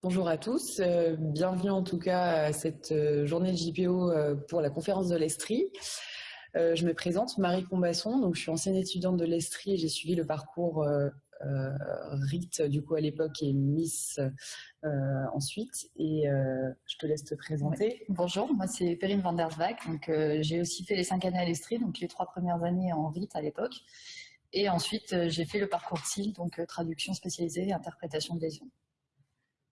Bonjour à tous, euh, bienvenue en tout cas à cette euh, journée de JPO euh, pour la conférence de l'Estrie. je me présente, Marie Combasson, donc je suis ancienne étudiante de l'Estrie et j'ai suivi le parcours RIT du coup à l'époque et Miss ensuite et je te laisse te présenter. Bonjour, moi c'est Perrine van der donc j'ai aussi fait les cinq années à l'Estrie, donc les trois premières années en RIT à l'époque et ensuite j'ai fait le parcours CIL, donc traduction spécialisée et interprétation de lésions.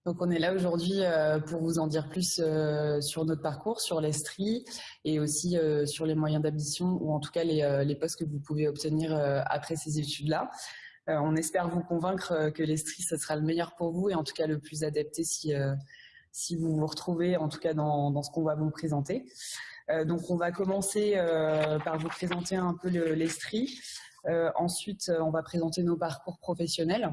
Donc on est là aujourd'hui euh, pour vous en dire plus euh, sur notre parcours, sur l'Estrie et aussi euh, sur les moyens d'admission ou en tout cas les, postes que vous pouvez obtenir après ces études-là. on espère vous convaincre que l'Estrie, ce sera le meilleur pour vous et en tout cas le plus adapté si, vous vous retrouvez en tout cas dans, dans ce qu'on va vous présenter. donc on va commencer par vous présenter un peu l'Estrie. ensuite, on va présenter nos parcours professionnels.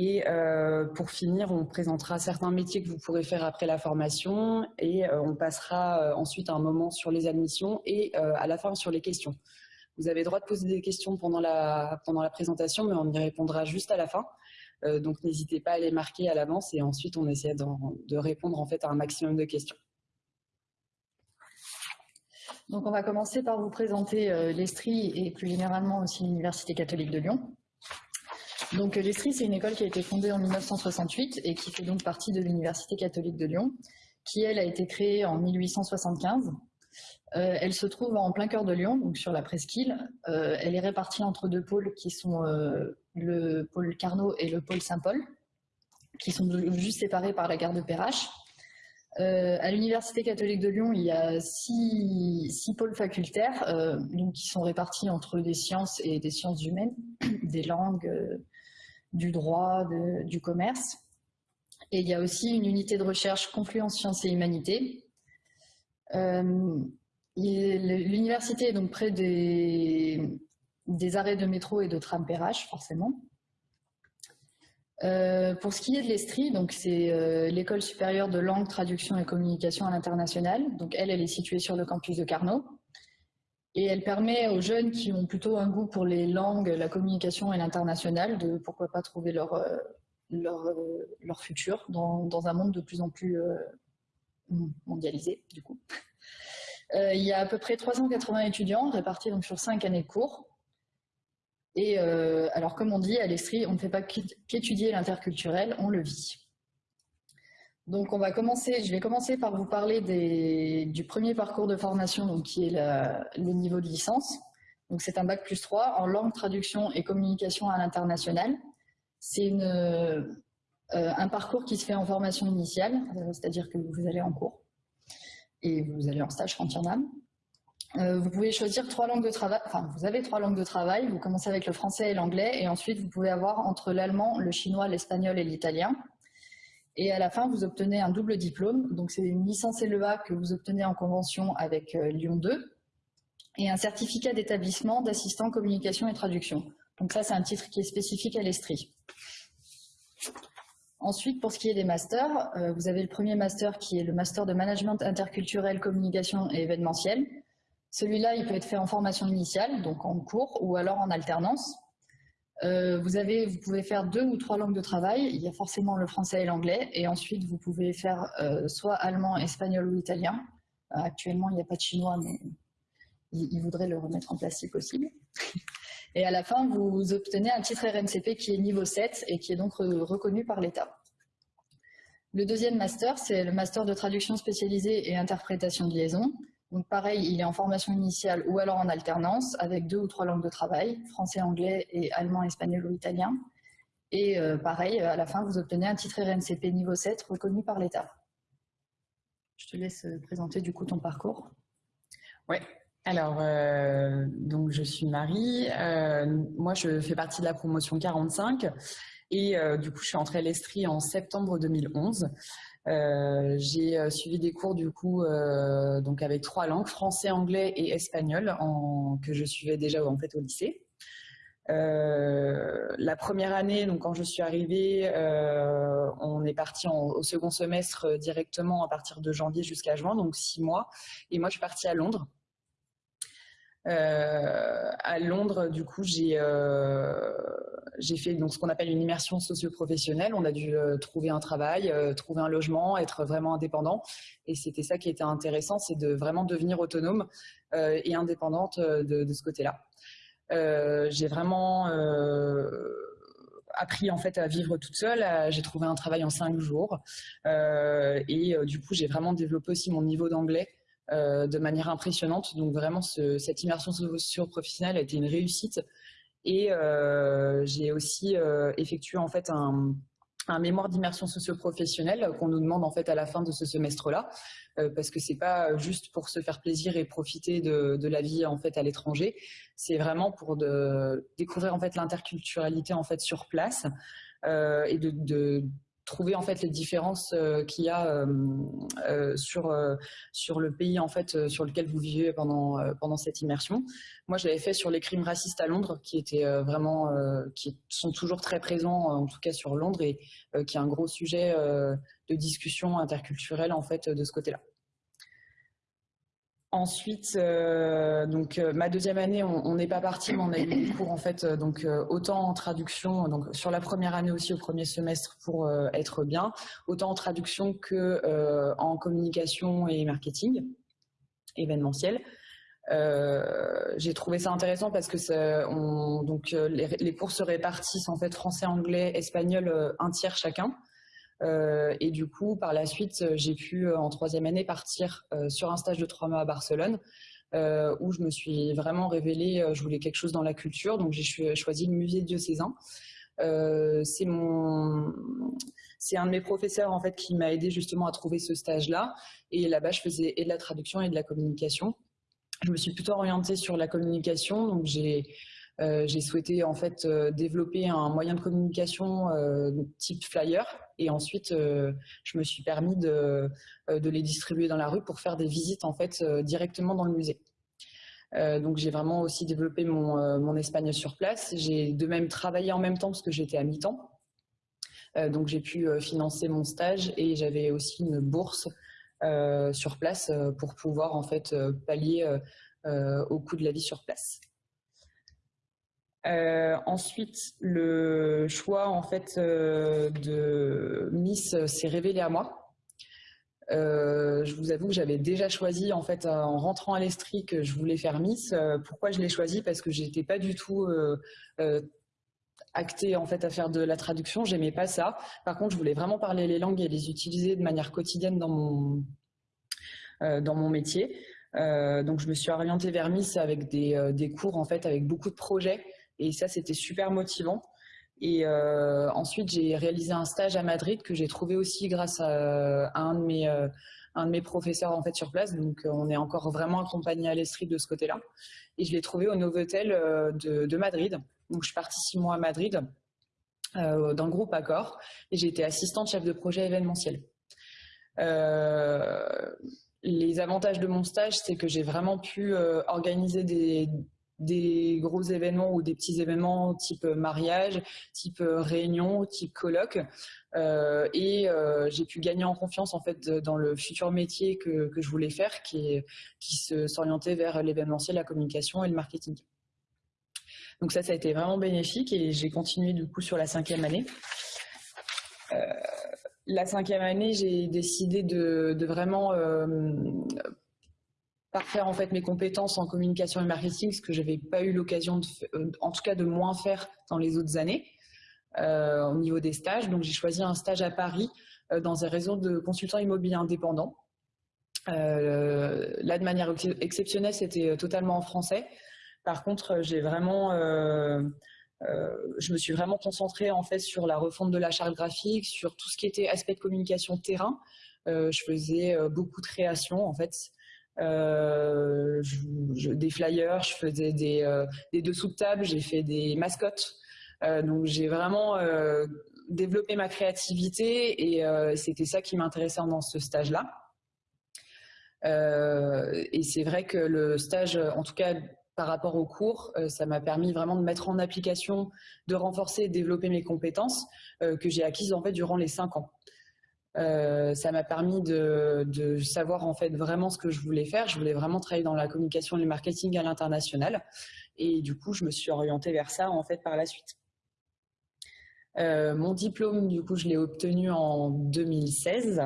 Et euh, pour finir, on présentera certains métiers que vous pourrez faire après la formation et euh, on passera euh, ensuite un moment sur les admissions et à la fin sur les questions. Vous avez le droit de poser des questions pendant la, pendant la présentation, mais on y répondra juste à la fin. donc n'hésitez pas à les marquer à l'avance et ensuite on essaie de répondre en fait à un maximum de questions. Donc on va commencer par vous présenter l'Estrie et plus généralement aussi l'Université catholique de Lyon. Donc l'Estrie, c'est une école qui a été fondée en 1968 et qui fait donc partie de l'Université catholique de Lyon, qui elle a été créée en 1875. Euh, elle se trouve en plein cœur de Lyon, donc sur la presqu'île. Euh, elle est répartie entre deux pôles qui sont euh, le pôle Carnot et le pôle Saint-Paul, qui sont juste séparés par la gare de Perrache. À l'Université catholique de Lyon, il y a six, six pôles facultaires donc qui sont répartis entre des sciences et des sciences humaines, des langues, du droit, du commerce. Et il y a aussi une unité de recherche Confluence Sciences et Humanité. Euh, l'université est donc près des, des, arrêts de métro et de tram PRH, forcément. Euh, pour ce qui est de l'Estrie, donc c'est euh, l'école supérieure de langue, traduction et communication à l'international. Donc elle, elle est située sur le campus de Carnot. Et elle permet aux jeunes qui ont plutôt un goût pour les langues, la communication et l'international de pourquoi pas trouver leur, euh, leur, leur futur dans, un monde de plus en plus mondialisé du coup. il y a à peu près 380 étudiants répartis donc sur 5 années de cours. Et alors comme on dit à l'Estrie, on ne fait pas qu'étudier l'interculturel, on le vit. Donc on va commencer, je vais commencer par vous parler du premier parcours de formation donc, qui est le niveau de licence. Donc c'est un bac plus 3 en langue, traduction et communication à l'international. C'est euh, un parcours qui se fait en formation initiale, euh, c'est-à-dire que vous allez en cours et vous allez en stage quand il y en a. Euh, vous pouvez choisir trois langues de travail, enfin vous avez trois langues de travail, vous commencez avec le français et l'anglais et ensuite vous pouvez avoir entre l'allemand, le chinois, l'espagnol et l'italien. Et à la fin, vous obtenez un double diplôme. Donc, c'est une licence LEA que vous obtenez en convention avec euh, Lyon 2 et un certificat d'établissement d'assistant communication et traduction. Donc ça, c'est un titre qui est spécifique à l'Estrie. Ensuite, pour ce qui est des masters, euh, vous avez le premier master qui est le master de management interculturel, communication et événementiel. Celui-là, il peut être fait en formation initiale, donc en cours, ou alors en alternance. Euh, vous, pouvez faire deux ou trois langues de travail. Il y a forcément le français et l'anglais. Et ensuite, vous pouvez faire euh, soit allemand, espagnol ou italien. Euh, actuellement, il n'y a pas de chinois, mais il, voudrait le remettre en place si possible. Et à la fin, vous obtenez un titre RNCP qui est niveau 7 et qui est donc reconnu par l'État. Le deuxième master, c'est le master de traduction spécialisée et interprétation de liaison. Donc pareil, il est en formation initiale ou alors en alternance avec deux ou trois langues de travail, français, anglais et allemand, espagnol ou italien. Et euh, pareil, à la fin, vous obtenez un titre RNCP niveau 7 reconnu par l'État. Je te laisse présenter du coup ton parcours. Oui, alors euh, donc je suis Marie, euh, moi je fais partie de la promotion 45 et du coup je suis entrée à l'Estrie en septembre 2011. Euh, j'ai euh, suivi des cours du coup euh, donc avec trois langues, français, anglais et espagnol, que je suivais déjà en fait au lycée. la première année, donc quand je suis arrivée, on est parti au second semestre directement à partir de janvier jusqu'à juin, donc six mois. Et moi, je suis partie à Londres. À Londres, du coup, j'ai fait donc ce qu'on appelle une immersion socio-professionnelle. On a dû trouver un travail, trouver un logement, être vraiment indépendant. Et c'était ça qui était intéressant, c'est de vraiment devenir autonome et indépendante de, ce côté-là. j'ai vraiment appris en fait à vivre toute seule. J'ai trouvé un travail en cinq jours euh, et euh, du coup j'ai vraiment développé aussi mon niveau d'anglais euh, de manière impressionnante. Donc vraiment cette immersion socio-professionnelle a été une réussite et j'ai aussi effectué en fait un, un mémoire d'immersion socio-professionnelle qu'on nous demande en fait à la fin de ce semestre-là, euh, parce que c'est pas juste pour se faire plaisir et profiter de, la vie en fait à l'étranger, c'est vraiment pour de, découvrir en fait l'interculturalité en fait sur place euh, et de, trouver en fait les différences euh, qu'il y a sur sur le pays en fait sur lequel vous vivez pendant pendant cette immersion. Moi, je l'avais fait sur les crimes racistes à Londres, qui étaient euh, vraiment, euh, qui sont toujours très présents, en tout cas sur Londres, et euh, qui est un gros sujet de discussion interculturelle en fait de ce côté-là. Ensuite, donc ma deuxième année, on n'est pas parti, mais on a eu des cours en fait, donc autant en traduction, donc sur la première année aussi au premier semestre pour être bien, autant en traduction que en communication et marketing événementiel. Euh, j'ai trouvé ça intéressant parce que euh, les, cours se répartissent en fait français, anglais, espagnol, euh, un tiers chacun. Et du coup, par la suite, j'ai pu en troisième année partir sur un stage de trois mois à Barcelone. où je me suis vraiment révélée, je voulais quelque chose dans la culture, donc j'ai choisi le musée diocésain. c'est c'est un de mes professeurs en fait qui m'a aidé justement à trouver ce stage-là. Et là-bas, je faisais et de la traduction et de la communication je me suis plutôt orientée sur la communication. Donc j'ai euh, souhaité en fait euh, développer un moyen de communication euh, type flyer et ensuite je me suis permis de, les distribuer dans la rue pour faire des visites en fait directement dans le musée. donc j'ai vraiment aussi développé mon, espagnol sur place. J'ai de même travaillé en même temps parce que j'étais à mi-temps. donc j'ai pu financer mon stage et j'avais aussi une bourse sur place pour pouvoir en fait pallier au coût de la vie sur place. Ensuite, le choix en fait de Miss s'est révélé à moi. je vous avoue que j'avais déjà choisi en fait en rentrant à l'Estrie que je voulais faire Miss. pourquoi je l'ai choisi? Parce que j'étais pas du tout actée en fait à faire de la traduction, j'aimais pas ça. Par contre, je voulais vraiment parler les langues et les utiliser de manière quotidienne dans mon euh, dans mon métier. Euh, donc, je me suis orientée vers Miss avec des, euh, des, cours en fait avec beaucoup de projets et ça, c'était super motivant. Et ensuite, j'ai réalisé un stage à Madrid que j'ai trouvé aussi grâce à, un de mes un de mes professeurs en fait sur place. Donc, on est encore vraiment accompagné à l'Estrie de ce côté-là. Et je l'ai trouvé au Novotel de, de, Madrid. Donc, je suis partie six mois à Madrid euh, dans le groupe Accor et j'ai été assistante chef de projet événementiel. Euh, les avantages de mon stage, c'est que j'ai vraiment pu euh, organiser des, gros événements ou des petits événements type mariage, type réunion, type colloque. Euh, et euh, j'ai pu gagner en confiance en fait dans le futur métier que, je voulais faire, qui, qui s'orientait vers l'événementiel, la communication et le marketing. Donc ça, ça a été vraiment bénéfique et j'ai continué du coup sur la cinquième année la cinquième année, j'ai décidé de, vraiment euh, parfaire en fait mes compétences en communication et marketing, ce que je n'avais pas eu l'occasion, euh, en tout cas, de moins faire dans les autres années euh, au niveau des stages. Donc, j'ai choisi un stage à Paris dans un réseau de consultants immobiliers indépendants. là, de manière exceptionnelle, c'était totalement en français. Par contre, j'ai vraiment euh, je me suis vraiment concentrée en fait sur la refonte de la charte graphique, sur tout ce qui était aspect de communication terrain. Euh, je faisais euh, beaucoup de créations en fait. Des flyers, je faisais des, des dessous de table, j'ai fait des mascottes. donc j'ai vraiment développé ma créativité et c'était ça qui m'intéressait dans ce stage-là. et c'est vrai que le stage, en tout cas par rapport au cours, euh, ça m'a permis vraiment de mettre en application, de renforcer et de développer mes compétences euh, que j'ai acquises en fait durant les cinq ans. Ça m'a permis de, de, savoir en fait vraiment ce que je voulais faire. Je voulais vraiment travailler dans la communication et le marketing à l'international. Et du coup, je me suis orientée vers ça en fait par la suite. Euh, mon diplôme, du coup, je l'ai obtenu en 2016.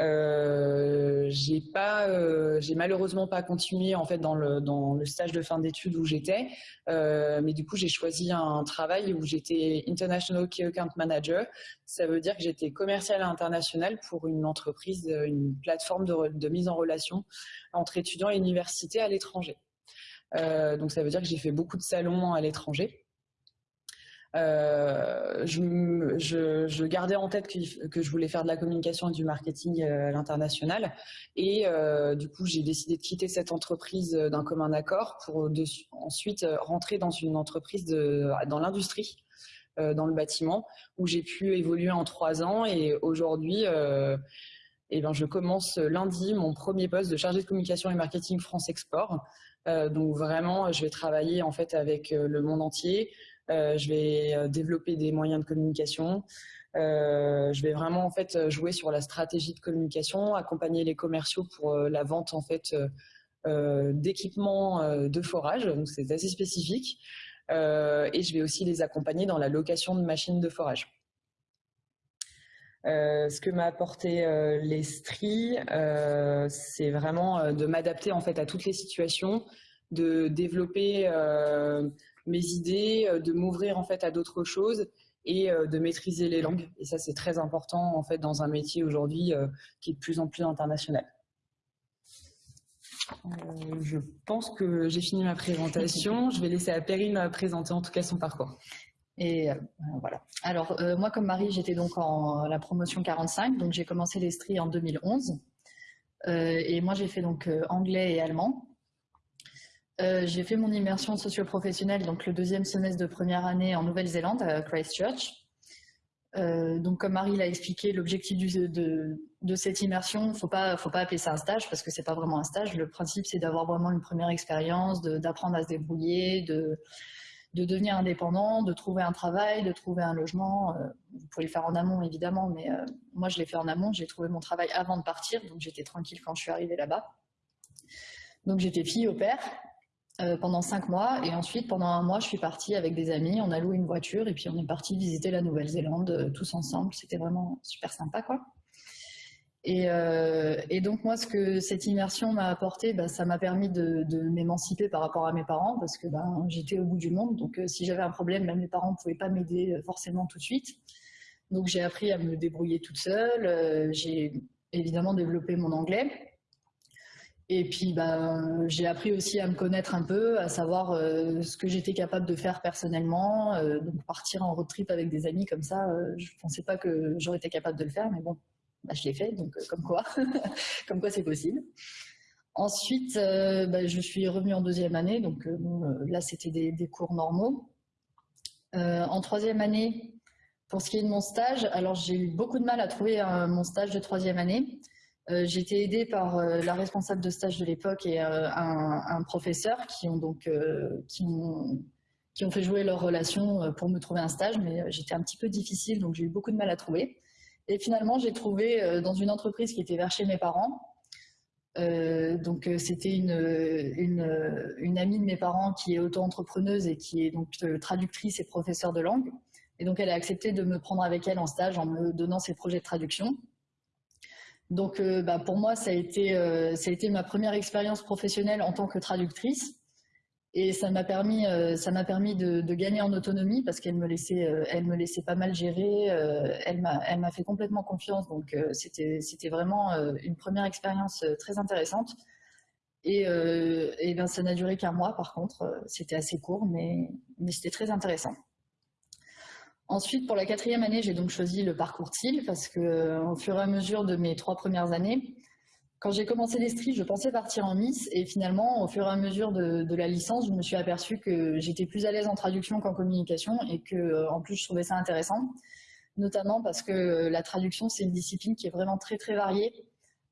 Euh, j'ai pas, euh, j'ai malheureusement pas continué en fait dans le dans le stage de fin d'études où j'étais, euh, mais du coup j'ai choisi un travail où j'étais international key account manager. Ça veut dire que j'étais commercial international pour une entreprise, une plateforme de, de mise en relation entre étudiants et universités à l'étranger. Euh, donc ça veut dire que j'ai fait beaucoup de salons à l'étranger. Euh, je, gardais en tête que, je voulais faire de la communication et du marketing euh, à l'international. Et euh, du coup, j'ai décidé de quitter cette entreprise d'un commun accord pour ensuite rentrer dans une entreprise dans l'industrie, dans le bâtiment, où j'ai pu évoluer en trois ans. Et aujourd'hui, eh ben, je commence lundi mon premier poste de chargé de communication et marketing France Export. donc vraiment, je vais travailler en fait avec le monde entier. Euh, je vais euh, développer des moyens de communication. Euh, je vais vraiment en fait jouer sur la stratégie de communication, accompagner les commerciaux pour la vente en fait d'équipements de forage, donc c'est assez spécifique. et je vais aussi les accompagner dans la location de machines de forage. ce que m'a apporté l'Estrie, c'est vraiment de m'adapter en fait à toutes les situations, de développer mes idées, euh, de m'ouvrir en fait à d'autres choses et euh, de maîtriser les langues. Et ça, c'est très important en fait dans un métier aujourd'hui euh, qui est de plus en plus international. je pense que j'ai fini ma présentation. Je vais laisser à Perrine présenter en tout cas son parcours. Et voilà. Alors moi comme Marie, j'étais donc en la promotion 45, donc j'ai commencé l'Estrie en 2011. et moi j'ai fait donc anglais et allemand. Euh, j'ai fait mon immersion socio-professionnelle, donc le deuxième semestre de première année en Nouvelle-Zélande, à Christchurch. Euh, donc comme Marie l'a expliqué, l'objectif de, cette immersion, faut pas, faut pas appeler ça un stage parce que c'est pas vraiment un stage. Le principe c'est d'avoir vraiment une première expérience, d'apprendre à se débrouiller, de, de devenir indépendant, de trouver un travail, de trouver un logement. Euh, vous pouvez le faire en amont évidemment, mais moi je l'ai fait en amont. J'ai trouvé mon travail avant de partir, donc j'étais tranquille quand je suis arrivée là-bas. Donc j'étais fille au père euh, pendant cinq mois. Et ensuite, pendant un mois, je suis partie avec des amis. On a loué une voiture et puis on est parti visiter la Nouvelle-Zélande euh, tous ensemble. C'était vraiment super sympa, quoi. Et, euh, et, donc moi, ce que cette immersion m'a apporté, bah, ça m'a permis de, m'émanciper par rapport à mes parents parce que ben, j'étais au bout du monde. Donc si j'avais un problème, même mes parents ne pouvaient pas m'aider forcément tout de suite. Donc j'ai appris à me débrouiller toute seule. j'ai évidemment développé mon anglais. Et puis, ben, j'ai appris aussi à me connaître un peu, à savoir euh, ce que j'étais capable de faire personnellement. Euh, donc, partir en road trip avec des amis comme ça, euh, je ne pensais pas que j'aurais été capable de le faire, mais bon, bah, je l'ai fait, donc comme quoi, comme quoi c'est possible. Ensuite, bah, je suis revenue en deuxième année, donc là, c'était des, cours normaux. en troisième année, pour ce qui est de mon stage, alors j'ai eu beaucoup de mal à trouver mon stage de troisième année. Euh, j'ai aidée par euh, la responsable de stage de l'époque et euh, un, professeur qui ont donc qui ont, qui ont fait jouer leur relation pour me trouver un stage, mais j'étais un petit peu difficile, donc j'ai eu beaucoup de mal à trouver. Et finalement, j'ai trouvé dans une entreprise qui était vers chez mes parents. donc c'était une, une, une, amie de mes parents qui est auto-entrepreneuse et qui est donc traductrice et professeure de langue. Et donc elle a accepté de me prendre avec elle en stage en me donnant ses projets de traduction. Donc, euh, bah, pour moi, ça a, été, euh, ça a été ma première expérience professionnelle en tant que traductrice. Et ça m'a permis, euh, de, gagner en autonomie parce qu'elle me laissait, pas mal gérer. elle m'a, fait complètement confiance. Donc, c'était, vraiment une première expérience très intéressante. Et, ben, ça n'a duré qu'un mois, par contre. C'était assez court, mais c'était très intéressant. Ensuite, pour la quatrième année, j'ai donc choisi le parcours TIL parce que, euh, au fur et à mesure de mes trois premières années, quand j'ai commencé l'Estrie, je pensais partir en Miss et finalement, au fur et à mesure de, la licence, je me suis aperçue que j'étais plus à l'aise en traduction qu'en communication et que, euh, en plus, je trouvais ça intéressant, notamment parce que euh, la traduction, c'est une discipline qui est vraiment très très variée.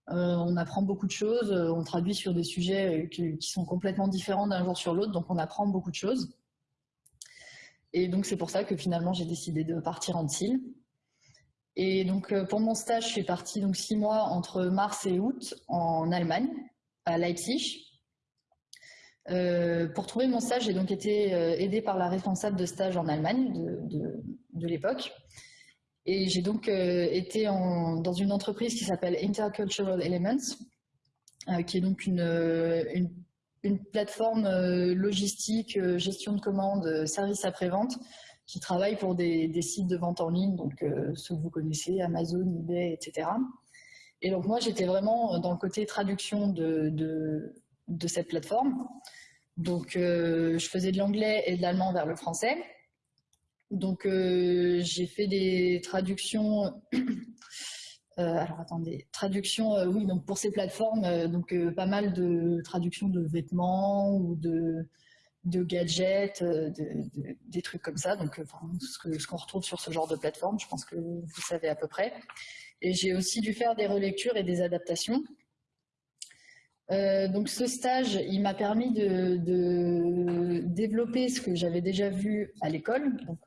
on apprend beaucoup de choses, on traduit sur des sujets qui sont complètement différents d'un jour sur l'autre, donc on apprend beaucoup de choses. Et donc c'est pour ça que finalement j'ai décidé de partir en TIL. Et donc pour mon stage, je suis partie donc six mois entre mars et août en Allemagne, à Leipzig. pour trouver mon stage, j'ai donc été aidée par la responsable de stage en Allemagne de, l'époque. Et j'ai donc été dans une entreprise qui s'appelle Intercultural Elements, qui est donc une une plateforme euh, logistique, euh, gestion de commandes, euh, service après-vente, qui travaille pour des, sites de vente en ligne, donc ceux que vous connaissez, Amazon, eBay, etc. Et donc moi, j'étais vraiment dans le côté traduction de, cette plateforme. Donc je faisais de l'anglais et de l'allemand vers le français. Donc j'ai fait des traductions alors attendez, traduction, euh, oui, donc pour ces plateformes, euh, donc pas mal de traductions de vêtements ou de, gadgets, des trucs comme ça, donc ce qu'on retrouve sur ce genre de plateforme, je pense que vous savez à peu près. Et j'ai aussi dû faire des relectures et des adaptations. donc ce stage, il m'a permis de, de, développer ce que j'avais déjà vu à l'école, donc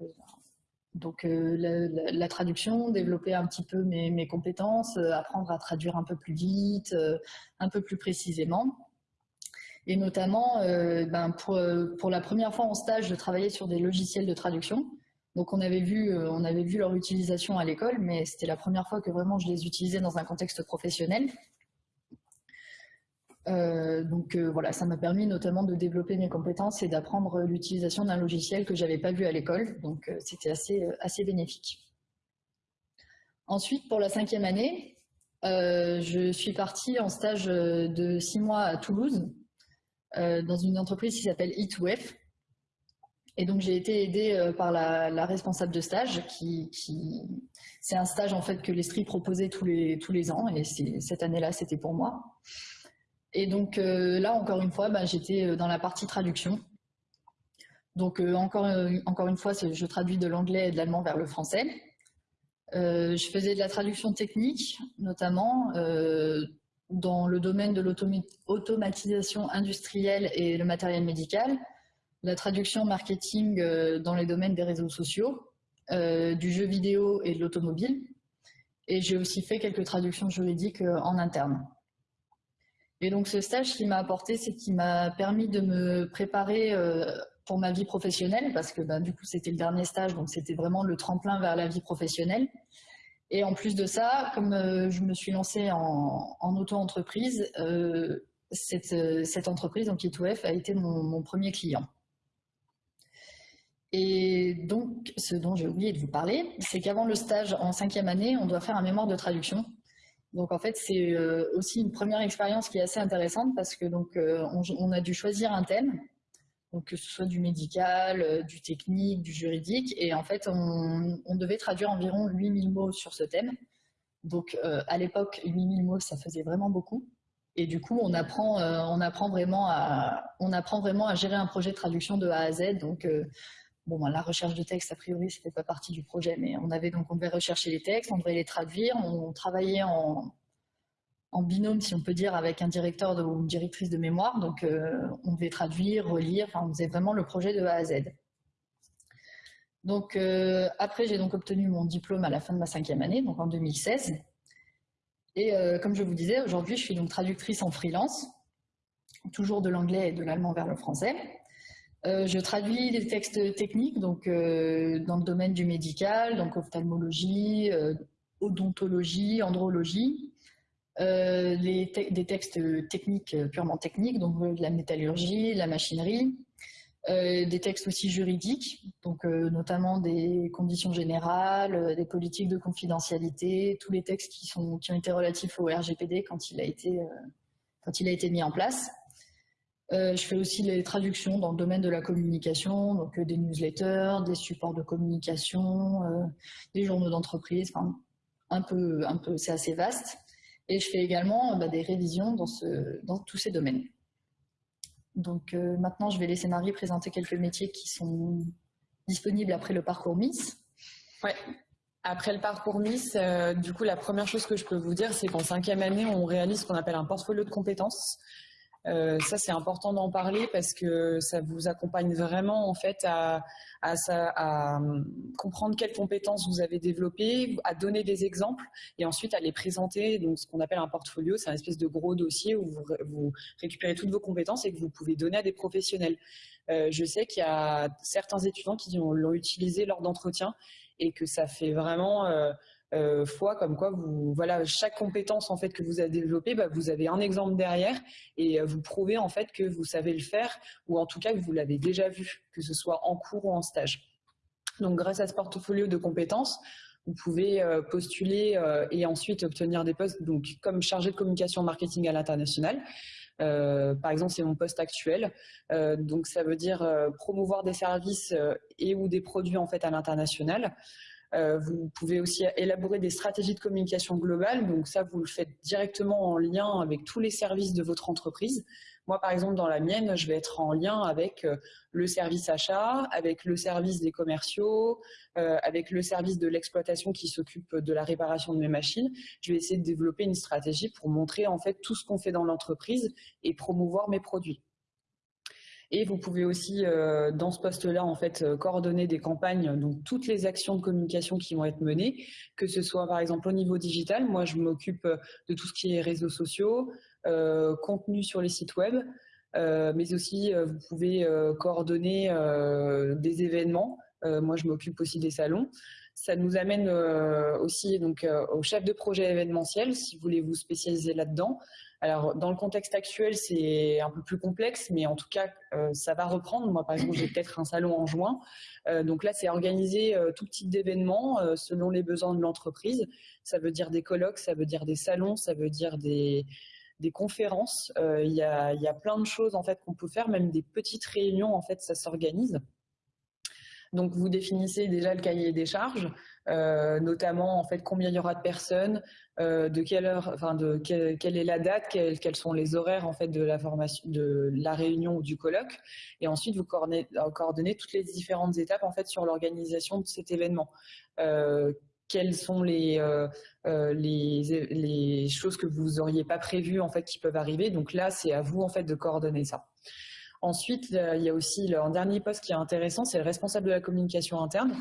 donc euh, la, traduction, développer un petit peu mes, compétences, euh, apprendre à traduire un peu plus vite, euh, un peu plus précisément. Et notamment, ben, pour, la première fois en stage, de travailler sur des logiciels de traduction. Donc on avait vu, on avait vu leur utilisation à l'école, mais c'était la première fois que vraiment je les utilisais dans un contexte professionnel. Euh, donc euh, voilà, ça m'a permis notamment de développer mes compétences et d'apprendre l'utilisation d'un logiciel que j'avais pas vu à l'école. Donc euh, c'était assez, assez bénéfique. Ensuite, pour la cinquième année, je suis partie en stage de six mois à Toulouse, dans une entreprise qui s'appelle E2F. Et donc j'ai été aidée par la, responsable de stage, qui, c'est un stage en fait que l'Estrie proposait tous les, tous les ans, et cette année-là c'était pour moi. Et donc euh, là, encore une fois, bah, j'étais euh, dans la partie traduction. Donc euh, encore, encore une fois, je traduis de l'anglais et de l'allemand vers le français. je faisais de la traduction technique, notamment dans le domaine de l'automatisation industrielle et le matériel médical, la traduction marketing dans les domaines des réseaux sociaux, du jeu vidéo et de l'automobile. Et j'ai aussi fait quelques traductions juridiques en interne. Et donc ce stage, ce qu'il m'a apporté, c'est qu'il m'a permis de me préparer euh, pour ma vie professionnelle, parce que bah, du coup c'était le dernier stage, donc c'était vraiment le tremplin vers la vie professionnelle. Et en plus de ça, comme euh, je me suis lancée en, auto-entreprise, euh, cette, entreprise, donc E2F, a été mon premier client. Et donc, ce dont j'ai oublié de vous parler, c'est qu'avant le stage en cinquième année, on doit faire un mémoire de traduction. Donc en fait, c'est euh, aussi une première expérience qui est assez intéressante parce que donc euh, on, a dû choisir un thème, donc que ce soit du médical, euh, du technique, du juridique, et en fait on, devait traduire environ 8000 mots sur ce thème. Donc à l'époque, 8000 mots, ça faisait vraiment beaucoup. Et du coup, on apprend, on apprend vraiment à, on apprend vraiment à gérer un projet de traduction de A à Z. Donc Bon, ben, la recherche de texte, a priori, c'était pas partie du projet, mais on avait donc, on devait rechercher les textes, on devait les traduire, on travaillait en, binôme, si on peut dire, avec un directeur ou une directrice de mémoire. Donc, euh, on devait traduire, relire, enfin, on faisait vraiment le projet de A à Z. Donc, euh, après, j'ai donc obtenu mon diplôme à la fin de ma cinquième année, donc en 2016. Et euh, comme je vous disais, aujourd'hui, je suis donc traductrice en freelance, toujours de l'anglais et de l'allemand vers le français. Euh, je traduis des textes techniques donc euh, dans le domaine du médical, donc ophtalmologie, euh, odontologie, andrologie, des textes techniques purement techniques, donc de la métallurgie, la machinerie, des textes aussi juridiques, donc notamment des conditions générales, des politiques de confidentialité, tous les textes qui ont été relatifs au RGPD quand quand il a été mis en place. Euh, je fais aussi les traductions dans le domaine de la communication, donc euh, des newsletters, des supports de communication, euh, des journaux d'entreprise, enfin, un peu, un peu, c'est assez vaste. Et je fais également bah, des révisions dans, ce, dans tous ces domaines. Donc maintenant, je vais laisser Marie présenter quelques métiers qui sont disponibles après le parcours Miss. Ouais. Après le parcours Miss, du coup, la première chose que je peux vous dire, c'est qu'en cinquième année, on réalise ce qu'on appelle un portfolio de compétences. Euh, ça, c'est important d'en parler parce que ça vous accompagne vraiment en fait à, hum, comprendre quelles compétences vous avez développées, à donner des exemples et ensuite à les présenter. Donc, ce qu'on appelle un portfolio, c'est un espèce de gros dossier où vous, récupérez toutes vos compétences et que vous pouvez donner à des professionnels. Euh, je sais qu'il y a certains étudiants qui l'ont utilisé lors d'entretiens et que ça fait vraiment euh, euh, foi comme quoi voilà chaque compétence en fait que vous avez développée bah, vous avez un exemple derrière et euh, vous prouvez en fait que vous savez le faire ou en tout cas que vous l'avez déjà vu que ce soit en cours ou en stage donc grâce à ce portfolio de compétences vous pouvez euh, postuler et ensuite obtenir des postes donc comme chargé de communication marketing à l'international par exemple, c'est mon poste actuel. donc, ça veut dire promouvoir des services et ou des produits en fait à l'international. Euh, vous pouvez aussi élaborer des stratégies de communication globale. Donc ça, vous le faites directement en lien avec tous les services de votre entreprise. Moi, par exemple, dans la mienne, je vais être en lien avec euh, le service achat, avec le service des commerciaux, euh, avec le service de l'exploitation qui s'occupe de la réparation de mes machines. Je vais essayer de développer une stratégie pour montrer en fait tout ce qu'on fait dans l'entreprise et promouvoir mes produits. Et vous pouvez aussi, euh, dans ce poste-là, en fait, euh, coordonner des campagnes, donc toutes les actions de communication qui vont être menées, que ce soit par exemple au niveau digital. Moi, je m'occupe euh, de tout ce qui est réseaux sociaux, contenu sur les sites web, mais aussi vous pouvez coordonner des événements. moi, je m'occupe aussi des salons. Ça nous amène aussi donc au chef de projet événementiel, si vous voulez vous spécialiser là-dedans. Alors, dans le contexte actuel, c'est un peu plus complexe, mais en tout cas, euh, ça va reprendre. Moi, par exemple, j'ai peut-être un salon en juin. Euh, donc là, c'est organiser euh, tout type d'événements selon les besoins de l'entreprise. Ça veut dire des colloques, ça veut dire des salons, ça veut dire des, conférences. Il y a, y, a, plein de choses en fait qu'on peut faire, même des petites réunions. En fait, ça s'organise. Donc, vous définissez déjà le cahier des charges. Euh, notamment en fait combien il y aura de personnes, euh, de quelle heure, enfin de quelle, est la date, quels, sont les horaires en fait de la formation, de la réunion ou du colloque, et ensuite vous coordonnez, euh, toutes les différentes étapes en fait sur l'organisation de cet événement. quelles sont les, les, les, choses que vous auriez pas prévues en fait qui peuvent arriver. Donc là, c'est à vous en fait de coordonner ça. Ensuite, il y a aussi un dernier poste qui est intéressant, c'est le responsable de la communication interne.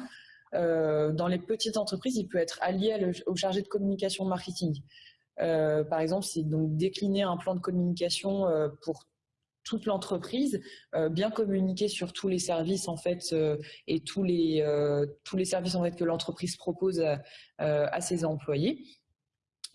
Euh, dans les petites entreprises, il peut être allié au chargé de communication marketing. Euh, par exemple, c'est donc décliner un plan de communication euh, pour toute l'entreprise, bien communiquer sur tous les services en fait et tous les tous les services en fait que l'entreprise propose à ses employés.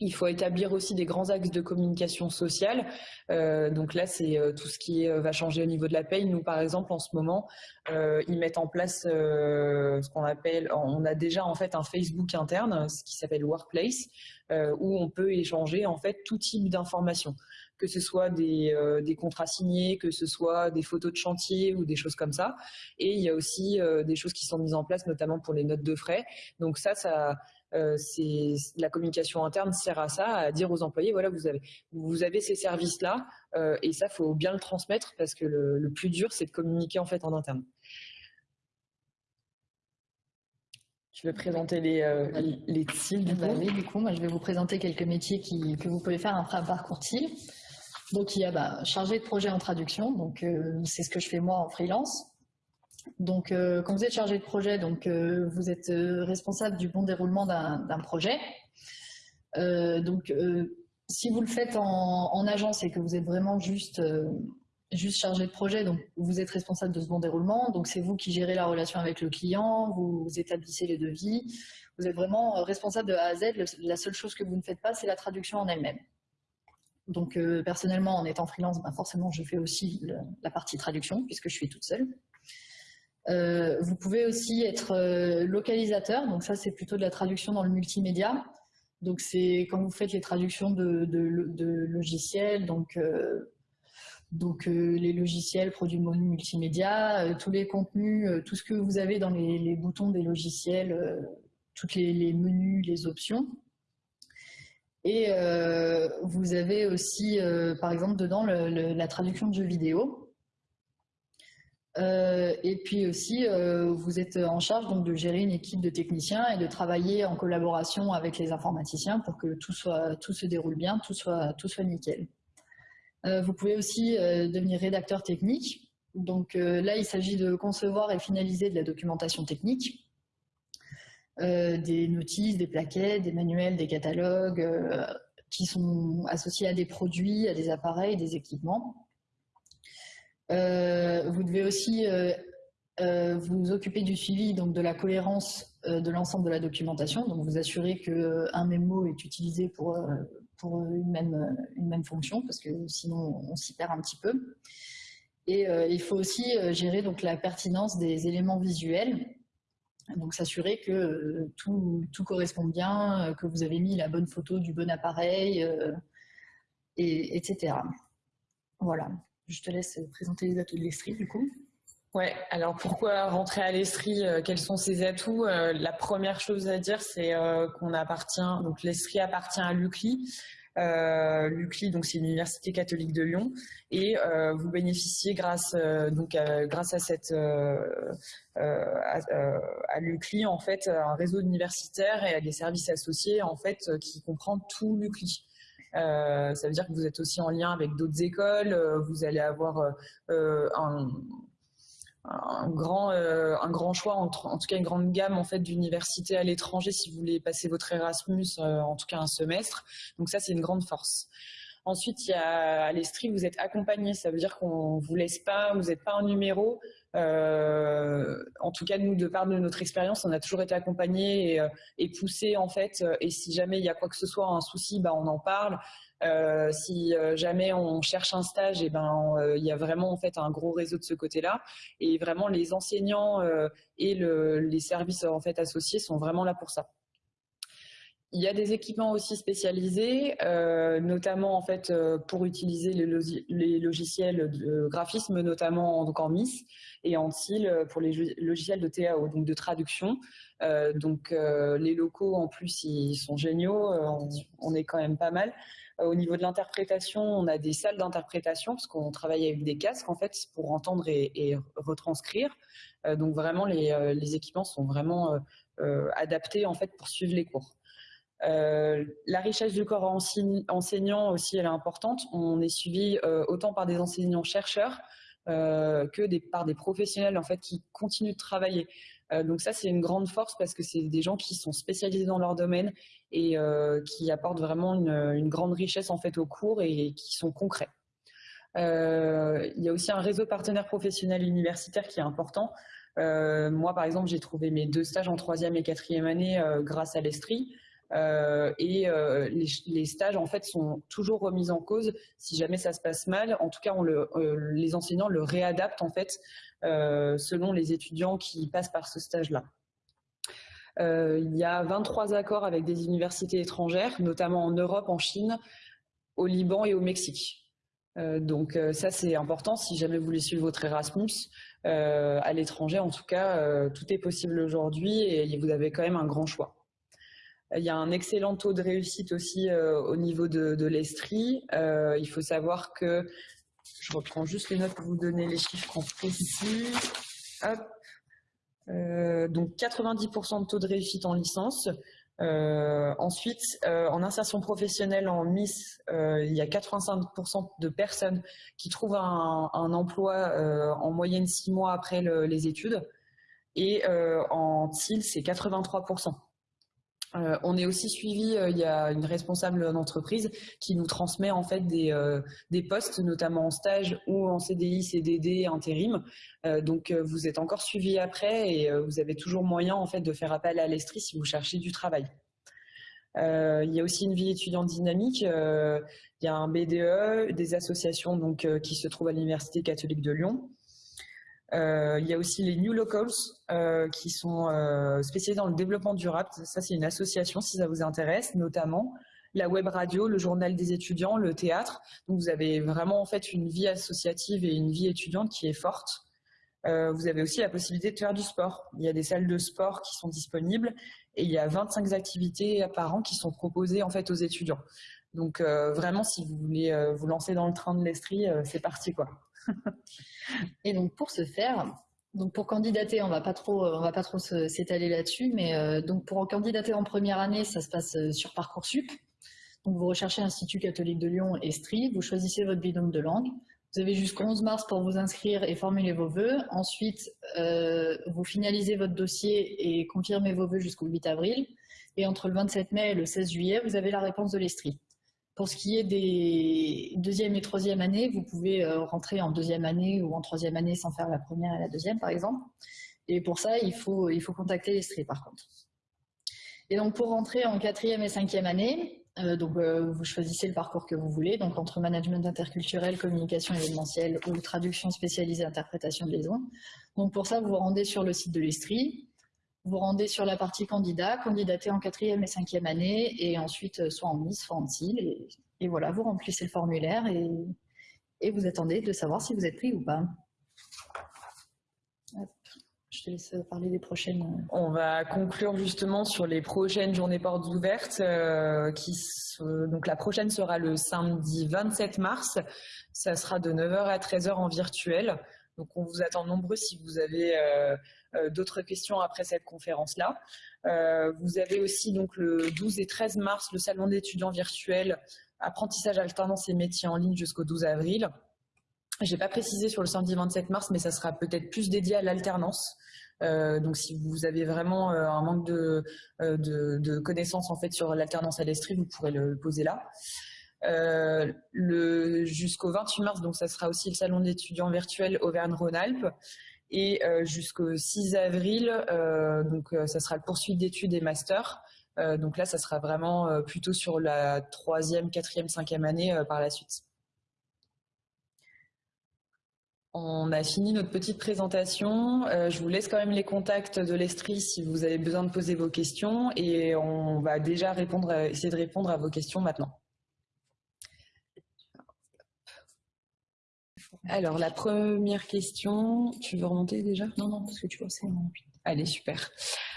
Il faut établir aussi des grands axes de communication sociale. Euh, donc là, c'est euh, tout ce qui va changer au niveau de la paye. Nous, par exemple, en ce moment, euh, ils mettent en place ce qu'on appelle, on a déjà en fait un Facebook interne, ce qui s'appelle Workplace, où on peut échanger en fait tout type d'informations que ce soit des, des, contrats signés, que ce soit des photos de chantier ou des choses comme ça. Et il y a aussi des choses qui sont mises en place, notamment pour les notes de frais. Donc ça, ça, euh, la communication interne sert à ça, à dire aux employés voilà vous avez vous avez ces services là euh, et ça faut bien le transmettre parce que le, plus dur c'est de communiquer en fait en interne. Je vais présenter les, euh, les TIL du bah du coup, moi je vais vous présenter quelques métiers qui, que vous pouvez faire après un parcours TIL. Donc il y a bah, chargé de projet en traduction, donc c'est ce que je fais moi en freelance. Donc, euh, quand vous êtes chargé de projet, donc euh, vous êtes euh, responsable du bon déroulement d'un projet. donc, si vous le faites en, agence et que vous êtes vraiment juste, juste chargé de projet, donc vous êtes responsable de ce bon déroulement. Donc, c'est vous qui gérez la relation avec le client, vous, établissez les devis. Vous êtes vraiment responsable de A à Z. la seule chose que vous ne faites pas, c'est la traduction en elle-même. Donc, personnellement, en étant freelance, ben, forcément, je fais aussi la partie traduction puisque je suis toute seule. Euh, vous pouvez aussi être euh, localisateur, donc ça c'est plutôt de la traduction dans le multimédia. Donc c'est quand vous faites les traductions de, logiciels, donc, euh, donc les logiciels produits multimédia, tous les contenus, tout ce que vous avez dans les, boutons des logiciels, tous les, menus, les options. Et vous avez aussi, par exemple, dedans la traduction de jeux vidéo. Euh, et puis aussi, euh, vous êtes en charge donc, de gérer une équipe de techniciens et de travailler en collaboration avec les informaticiens pour que tout, soit, tout se déroule bien, tout soit, tout soit nickel. vous pouvez aussi devenir rédacteur technique. Donc là, il s'agit de concevoir et finaliser de la documentation technique. des notices, des plaquettes, des manuels, des catalogues qui sont associés à des produits, à des appareils, des équipements. Vous devez aussi vous occuper du suivi donc de la cohérence euh, de l'ensemble de la documentation, donc vous assurez qu'un même mot est utilisé pour, euh, une, même, une même fonction, parce que sinon on s'y perd un petit peu. Et euh, il faut aussi gérer donc, la pertinence des éléments visuels, donc s'assurer que tout, tout, correspond bien, que vous avez mis la bonne photo du bon appareil, et, etc. Voilà, je te laisse présenter les ateliers street du coup. Ouais, alors pourquoi rentrer à l'Estrie euh, Quels sont ses atouts euh, La première chose à dire, c'est euh, qu'on appartient, donc l'Estrie appartient à l'UCLI. L'UCLI, donc c'est l'Université catholique de Lyon, et vous bénéficiez grâce donc grâce à cette à, l'UCLI en fait un réseau universitaire et à des services associés en fait qui comprend tout l'UCLI. Ça veut dire que vous êtes aussi en lien avec d'autres écoles, vous allez avoir un, un grand, euh, un grand choix, en, tout cas une grande gamme en fait d'universités à l'étranger si vous voulez passer votre Erasmus, euh, en tout cas un semestre. Donc ça, c'est une grande force. Ensuite, il y a à l'Estrie, vous êtes accompagné, ça veut dire qu'on vous laisse pas, vous n'êtes pas un numéro. Euh, en tout cas, nous, de part de notre expérience, on a toujours été accompagnés et, et poussés en fait. Et si jamais il y a quoi que ce soit, un souci, bah, on en parle. Euh, si euh, jamais on cherche un stage, et eh ben euh, il y a vraiment en fait un gros réseau de ce côté-là, et vraiment les enseignants et les services en fait associés sont vraiment là pour ça. Il y a des équipements aussi spécialisés, notamment en fait pour utiliser les, logiciels de graphisme, notamment donc en MIS et en TIL pour les logiciels de TAO, donc de traduction. donc les locaux en plus ils sont géniaux, on, est quand même pas mal. Euh, au niveau de l'interprétation, on a des salles d'interprétation parce qu'on travaille avec des casques en fait pour entendre et, retranscrire. Euh, donc vraiment, euh, les, équipements sont vraiment adaptés en fait pour suivre les cours. La richesse du corps enseignant aussi, elle est importante. On est suivi autant par des enseignants-chercheurs que des, par des professionnels en fait qui continuent de travailler. donc ça, c'est une grande force parce que c'est des gens qui sont spécialisés dans leur domaine et euh, qui apportent vraiment une, grande richesse en fait aux cours et qui sont concrets. Euh, il y a aussi un réseau partenaire professionnel universitaire qui est important. Euh, moi, par exemple, j'ai trouvé mes deux stages en troisième et quatrième année grâce à l'Estrie. Et les, stages en fait sont toujours remis en cause si jamais ça se passe mal. En tout cas, le, les enseignants le réadaptent en fait selon les étudiants qui passent par ce stage-là. Euh, il y a 23 accords avec des universités étrangères, notamment en Europe, en Chine, au Liban et au Mexique. Euh, donc euh, ça c'est important si jamais vous voulez suivre votre Erasmus à l'étranger en tout cas tout est possible aujourd'hui et vous avez quand même un grand choix. Il y a un excellent taux de réussite aussi au niveau de, de l'Estrie. il faut savoir que je reprends juste les notes pour vous donner les chiffres en précis. Euh, donc 90% de taux de réussite en licence. Euh, ensuite, euh, en insertion professionnelle en MIS, il y a 85% de personnes qui trouvent un, emploi en moyenne six mois après les études. Et en TIL, c'est 83%. Euh, on est aussi suivi, euh, il y a une responsable d'entreprise qui nous transmet en fait des, euh, postes, notamment en stage ou en CDI, CDD, intérim. donc vous êtes encore suivi après et vous avez toujours moyen en fait de faire appel à l'Estrie si vous cherchez du travail. il y a aussi une vie étudiante dynamique. il y a un BDE, des associations donc qui se trouvent à l'Université catholique de Lyon. Euh, il y a aussi les New Locals euh, qui sont euh, spécialisés dans le développement durable. Ça, c'est une association si ça vous intéresse, notamment la web radio, le journal des étudiants, le théâtre. Donc vous avez vraiment en fait une vie associative et une vie étudiante qui est forte. vous avez aussi la possibilité de faire du sport. Il y a des salles de sport qui sont disponibles et il y a 25 activités par an qui sont proposées en fait aux étudiants. Donc vraiment, si vous voulez vous lancer dans le train de l'Estrie, c'est parti quoi. Et donc pour ce faire, donc pour candidater, on va pas trop, on va pas trop s'étaler là-dessus, mais euh, donc pour candidater en première année, ça se passe euh, sur parcoursup. Donc vous recherchez l'Institut catholique de Lyon, Estrie, vous choisissez votre binôme de langue. Vous avez jusqu'au 11 mars pour vous inscrire et formuler vos vœux. Ensuite, euh, vous finalisez votre dossier et confirmez vos vœux jusqu'au 8 avril. Et entre le 27 mai et le 16 juillet, vous avez la réponse de l'Estrie. Pour ce qui est des deuxième et troisième années, vous pouvez euh, rentrer en deuxième année ou en troisième année sans faire la première et la deuxième, par exemple. Et pour ça, il faut, il faut contacter l'Estrie, par contre. Et donc, pour rentrer en quatrième et cinquième année, euh, donc, euh, vous choisissez le parcours que vous voulez, donc entre management interculturel, communication événementielle ou traduction spécialisée, interprétation de liaison. Donc pour ça, vous vous rendez sur le site de l'Estrie, vous rendez sur la partie candidat, candidater en quatrième et cinquième année, et ensuite euh, soit en Miss, soit en CIL, et, voilà, vous remplissez le formulaire et, vous attendez de savoir si vous êtes pris ou pas. Je te laisse parler des prochaines. On va conclure justement sur les prochaines journées portes ouvertes. Euh, qui, donc la prochaine sera le samedi 27 mars. Ça sera de 9h à 13h en virtuel. Donc on vous attend nombreux si vous avez euh, d'autres questions après cette conférence-là. Euh, vous avez aussi donc le 12 et 13 mars le salon d'étudiants virtuels apprentissage alternance et métiers en ligne jusqu'au 12 avril. Je n'ai pas précisé sur le samedi 27 mars, mais ça sera peut-être plus dédié à l'alternance. Euh, donc, si vous avez vraiment euh, un manque de, euh, de, connaissances en fait sur l'alternance à l'Estrie, vous pourrez le poser là. Euh, jusqu'au 28 mars, donc ça sera aussi le salon d'étudiants virtuels Auvergne-Rhône-Alpes. Et euh, jusqu'au 6 avril, donc ça sera le poursuite d'études et masters. donc là, ça sera vraiment plutôt sur la troisième, quatrième, cinquième année par la suite. On a fini notre petite présentation. Euh, je vous laisse quand même les contacts de l'Estrie si vous avez besoin de poser vos questions et on va déjà répondre, essayer de répondre à vos questions maintenant. Alors, la première question, tu veux remonter déjà? Non, non, parce que tu vois, c'est... Allez, super.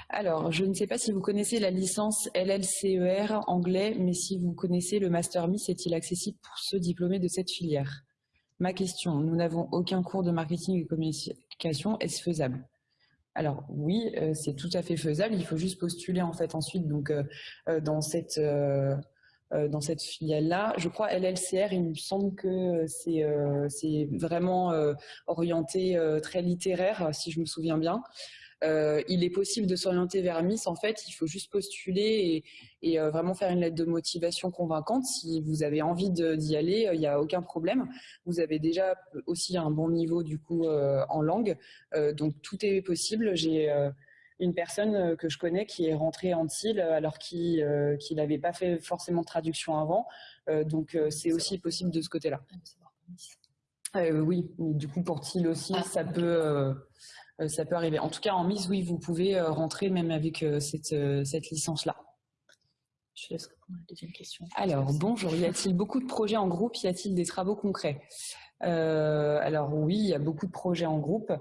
Alors, je ne sais pas si vous connaissez la licence LLCER anglais, mais si vous connaissez le Master Miss, est-il accessible pour ceux diplômés de cette filière? Ma question, nous n'avons aucun cours de marketing et communication, est-ce faisable? Alors oui, euh, c'est tout à fait faisable. Il faut juste postuler en fait ensuite donc euh, euh, dans cette dans cette filiale-là. Je crois LLCR, il me semble que c'est c'est vraiment orienté très littéraire, si je me souviens bien. Euh, il est possible de s'orienter vers Miss. En fait, il faut juste postuler et, euh, vraiment faire une lettre de motivation convaincante. Si vous avez envie d'y aller, euh, il n'y a aucun problème. Vous avez déjà aussi un bon niveau du coup en langue, donc tout est possible. J'ai une personne que je connais qui est rentrée en TIL alors qu'il n'avait pas fait forcément de traduction avant. donc c'est aussi possible de ce côté-là. oui, du coup pour TIL aussi, ah, ça peut euh, ça peut arriver. En tout cas, en mise, oui, vous pouvez euh, rentrer même avec euh, cette, cette licence-là. Je laisse répondre à la deuxième question. Alors, bonjour, y a-t-il beaucoup de projets en groupe? Y a-t-il des travaux concrets? Alors oui, il y a beaucoup de projets en groupe.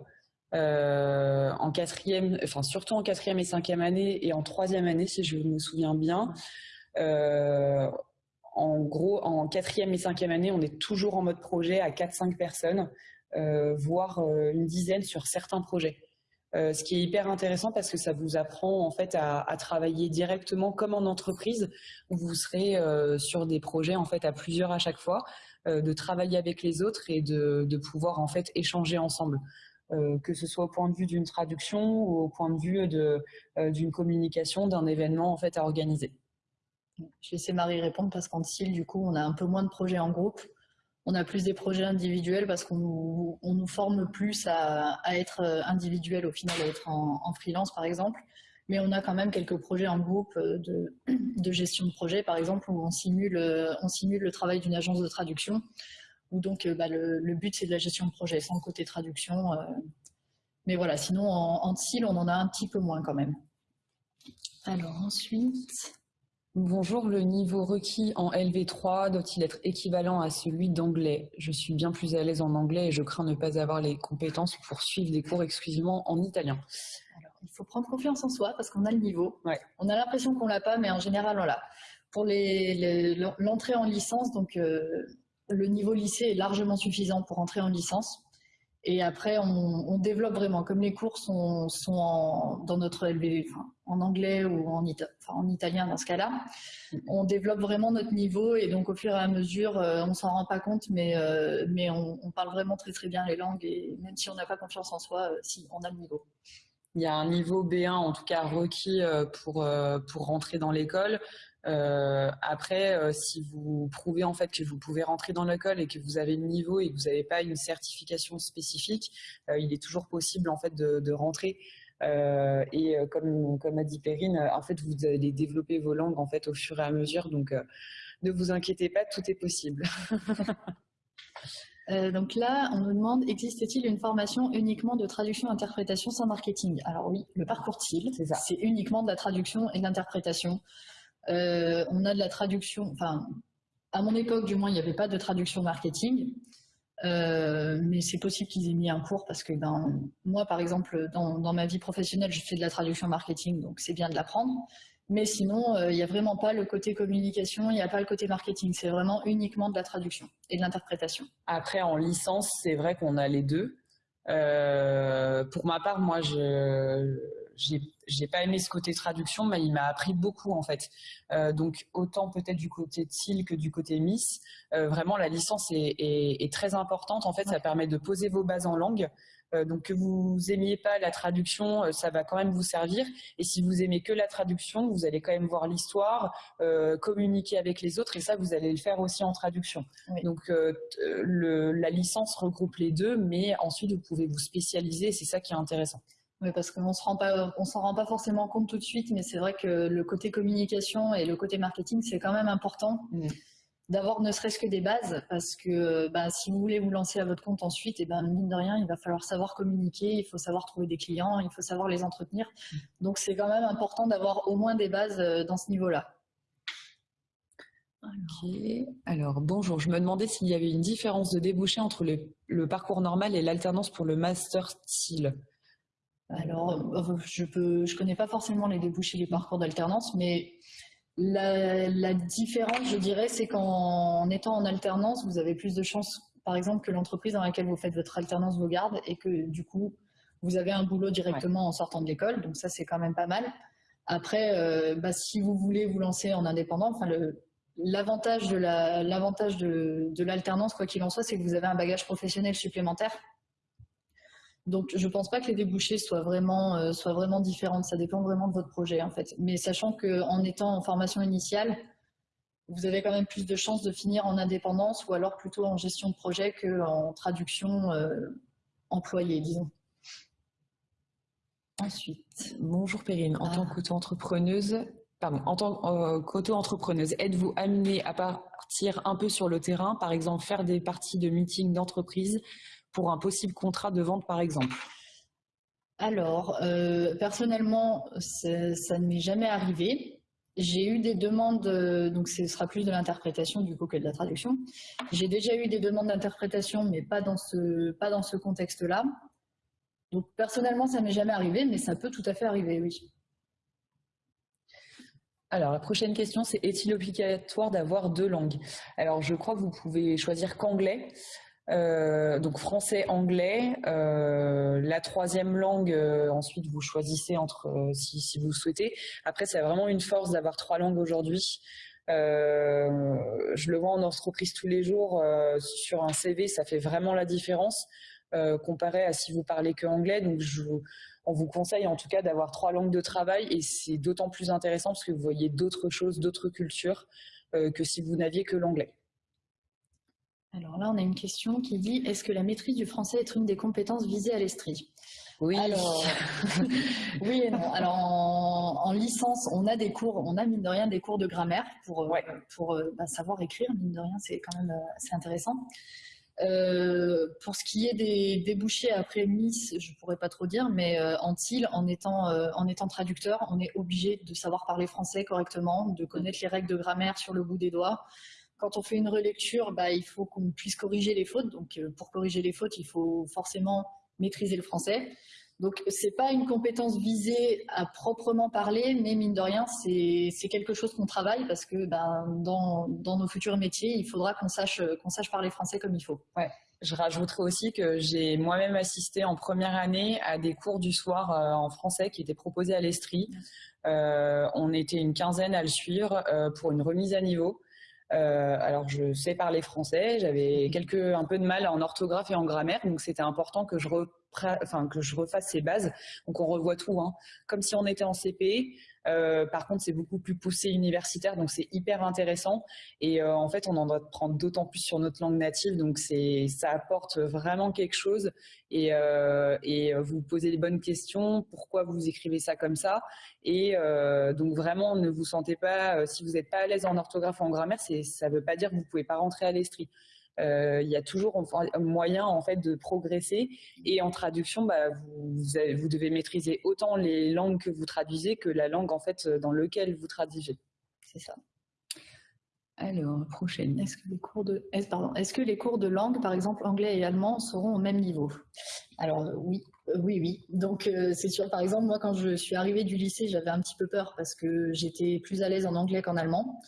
En quatrième, enfin surtout en quatrième et cinquième année et en troisième année, si je me souviens bien. en gros, en quatrième et cinquième année, on est toujours en mode projet à 4-5 personnes. Euh, voire euh, une dizaine sur certains projets. Euh, ce qui est hyper intéressant parce que ça vous apprend en fait à, travailler directement comme en entreprise où vous serez sur des projets en fait à plusieurs à chaque fois, de travailler avec les autres et de, pouvoir en fait échanger ensemble. Que ce soit au point de vue d'une traduction ou au point de vue d'une communication, d'un événement en fait à organiser. Je vais laisser Marie répondre parce qu'en CIL, du coup, on a un peu moins de projets en groupe. On a plus des projets individuels parce qu'on nous, forme plus à, être euh, individuel au final, à être en, freelance par exemple. Mais on a quand même quelques projets en groupe euh, de, gestion de projet, par exemple, où on simule, euh, on simule le travail d'une agence de traduction, où donc bah, le, but c'est de la gestion de projet, sans côté traduction. mais voilà, sinon en, en on en a un petit peu moins quand même. Alors ensuite... Bonjour, le niveau requis en LV3 doit-il être équivalent à celui d'anglais? Je suis bien plus à l'aise en anglais et je crains ne pas avoir les compétences pour suivre des cours exclusivement en italien. Alors, il faut prendre confiance en soi parce qu'on a le niveau. On a l'impression qu'on l'a pas, mais en général, on l'a. Pour l'entrée en licence, donc euh, le niveau lycée est largement suffisant pour entrer en licence. Et après, on, développe vraiment. Comme les cours sont, dans notre LB, en anglais ou en, en italien dans ce cas-là, on développe vraiment notre niveau et donc au fur et à mesure, euh, on s'en rend pas compte, mais, euh, mais on, parle vraiment très très bien les langues et même si on n'a pas confiance en soi, euh, si on a le niveau. Il y a un niveau B1 en tout cas requis pour, pour rentrer dans l'école. Euh, après, euh, si vous prouvez en fait que vous pouvez rentrer dans l'école et que vous avez le niveau et que vous n'avez pas une certification spécifique, euh, il est toujours possible en fait de, rentrer. et comme, comme a dit Perrine, en fait, vous allez développer vos langues en fait au fur et à mesure. Donc, ne vous inquiétez pas, tout est possible. donc là, on nous demande, existe-t-il une formation uniquement de traduction-interprétation sans marketing? Alors oui, le parcours TIL, c'est uniquement de la traduction et de l'interprétation. Euh, on a de la traduction, enfin, à mon époque, du moins, il n'y avait pas de traduction marketing. Euh, mais c'est possible qu'ils aient mis un cours parce que ben, moi, par exemple, dans, ma vie professionnelle, je fais de la traduction marketing, donc c'est bien de l'apprendre. Mais sinon, euh, il n'y a vraiment pas le côté communication, il n'y a pas le côté marketing. C'est vraiment uniquement de la traduction et de l'interprétation. Après, en licence, c'est vrai qu'on a les deux. pour ma part, moi, je j'ai pas aimé ce côté traduction, mais il m'a appris beaucoup en fait. Euh, donc autant peut-être du côté de que du côté Miss, euh, vraiment la licence est, très importante. En fait, ça permet de poser vos bases en langue. Euh, donc que vous aimiez pas la traduction, ça va quand même vous servir. Et si vous aimez que la traduction, vous allez quand même voir l'histoire, communiquer avec les autres, et ça vous allez le faire aussi en traduction. Donc la licence regroupe les deux, mais ensuite vous pouvez vous spécialiser. C'est ça qui est intéressant. Oui, parce qu'on s'en rend pas forcément compte tout de suite, mais c'est vrai que le côté communication et le côté marketing, c'est quand même important mm. d'avoir ne serait-ce que des bases, parce que bah, si vous voulez vous lancer à votre compte ensuite, et eh ben mine de rien, il va falloir savoir communiquer, il faut savoir trouver des clients, il faut savoir les entretenir. Mm. Donc c'est quand même important d'avoir au moins des bases euh, dans ce niveau-là. Ok. Alors bonjour, je me demandais s'il y avait une différence de débouché entre le, le parcours normal et l'alternance pour le master style. Alors, euh, je ne connais pas forcément les débouchés des parcours d'alternance, mais la, différence, je dirais, c'est qu'en étant en alternance, vous avez plus de chances, par exemple, que l'entreprise dans laquelle vous faites votre alternance vous garde et que du coup, vous avez un boulot directement en sortant de l'école. Donc ça, c'est quand même pas mal. Après, euh, bah, si vous voulez vous lancer en indépendant, enfin l'avantage de l'alternance, quoi qu'il en soit, c'est que vous avez un bagage professionnel supplémentaire donc, je ne pense pas que les débouchés soient vraiment, euh, soient vraiment différentes. Ça dépend vraiment de votre projet, en fait. Mais sachant qu'en étant en formation initiale, vous avez quand même plus de chances de finir en indépendance ou alors plutôt en gestion de projet qu'en traduction euh, employée, disons. Ensuite, bonjour Perrine. En tant ah. qu'auto-entrepreneuse, pardon, en tant euh, qu'auto-entrepreneuse, êtes-vous amenée à partir un peu sur le terrain, par exemple faire des parties de meetings d'entreprise pour un possible contrat de vente, par exemple? Alors, euh, personnellement, ça ne m'est jamais arrivé. J'ai eu des demandes, euh, donc ce sera plus de l'interprétation du coup que de la traduction. J'ai déjà eu des demandes d'interprétation, mais pas dans ce, pas dans ce contexte-là. Donc personnellement, ça m'est jamais arrivé, mais ça peut tout à fait arriver, oui. Alors, la prochaine question, c'est est-il obligatoire d'avoir deux langues? Alors, je crois que vous pouvez choisir qu'anglais. Euh, donc français, anglais. Euh, la troisième langue, euh, ensuite vous choisissez entre si, si, vous souhaitez. Après, c'est vraiment une force d'avoir trois langues aujourd'hui. je le vois en entreprise tous les jours. sur un CV, ça fait vraiment la différence comparé à si vous parlez que anglais. Donc, je, on vous conseille en tout cas d'avoir trois langues de travail et c'est d'autant plus intéressant parce que vous voyez d'autres choses, d'autres cultures que si vous n'aviez que l'anglais. Alors là, on a une question qui dit est-ce que la maîtrise du français est une des compétences visées à l'Estrie Oui. Alors, oui et non. Alors en, licence, on a des cours, on a mine de rien des cours de grammaire pour, euh, pour euh, bah, savoir écrire. Mine de rien, c'est quand même euh, assez intéressant. pour ce qui est des débouchés après Miss, je pourrais pas trop dire, mais en TIL, en étant, en étant traducteur, on est obligé de savoir parler français correctement, de connaître les règles de grammaire sur le bout des doigts quand on fait une relecture, bah, il faut qu'on puisse corriger les fautes. Donc, euh, pour corriger les fautes, il faut forcément maîtriser le français. Donc, c'est pas une compétence visée à proprement parler, mais mine de rien, c'est quelque chose qu'on travaille parce que ben, dans, nos futurs métiers, il faudra qu'on sache, parler français comme il faut. Ouais. Je rajouterai aussi que j'ai moi-même assisté en première année à des cours du soir euh, en français qui étaient proposés à l'Estrie. Euh, on était une quinzaine à le suivre pour une remise à niveau. Euh, alors, je sais parler français, j'avais quelques un peu de mal en orthographe et en grammaire, donc c'était important que je, refasse ces bases. Donc, on revoit tout, hein. comme si on était en CP. Euh, par contre, c'est beaucoup plus poussé universitaire, donc c'est hyper intéressant. Et euh, en fait, on en doit prendre d'autant plus sur notre langue native, donc c'est ça apporte vraiment quelque chose. Et, euh, et vous posez les bonnes questions. Pourquoi vous écrivez ça comme ça Et donc vraiment, ne vous sentez pas, si vous n'êtes pas à l'aise en orthographe ou en grammaire, ça ne veut pas dire que vous pouvez pas rentrer à l'Estrie. Euh, il y a toujours moyen en fait de progresser. Et en traduction, bah, vous, vous, devez maîtriser autant les langues que vous traduisez que la langue en fait dans laquelle vous traduisez. C'est ça. Alors, prochaine. Est-ce que les cours de, est pardon, est-ce que les cours de langue, par exemple anglais et allemand, seront au même niveau? Alors oui, euh, oui, oui. Donc euh, c'est sûr. Par exemple, moi, quand je suis arrivée du lycée, j'avais un petit peu peur parce que j'étais plus à l'aise en anglais qu'en allemand.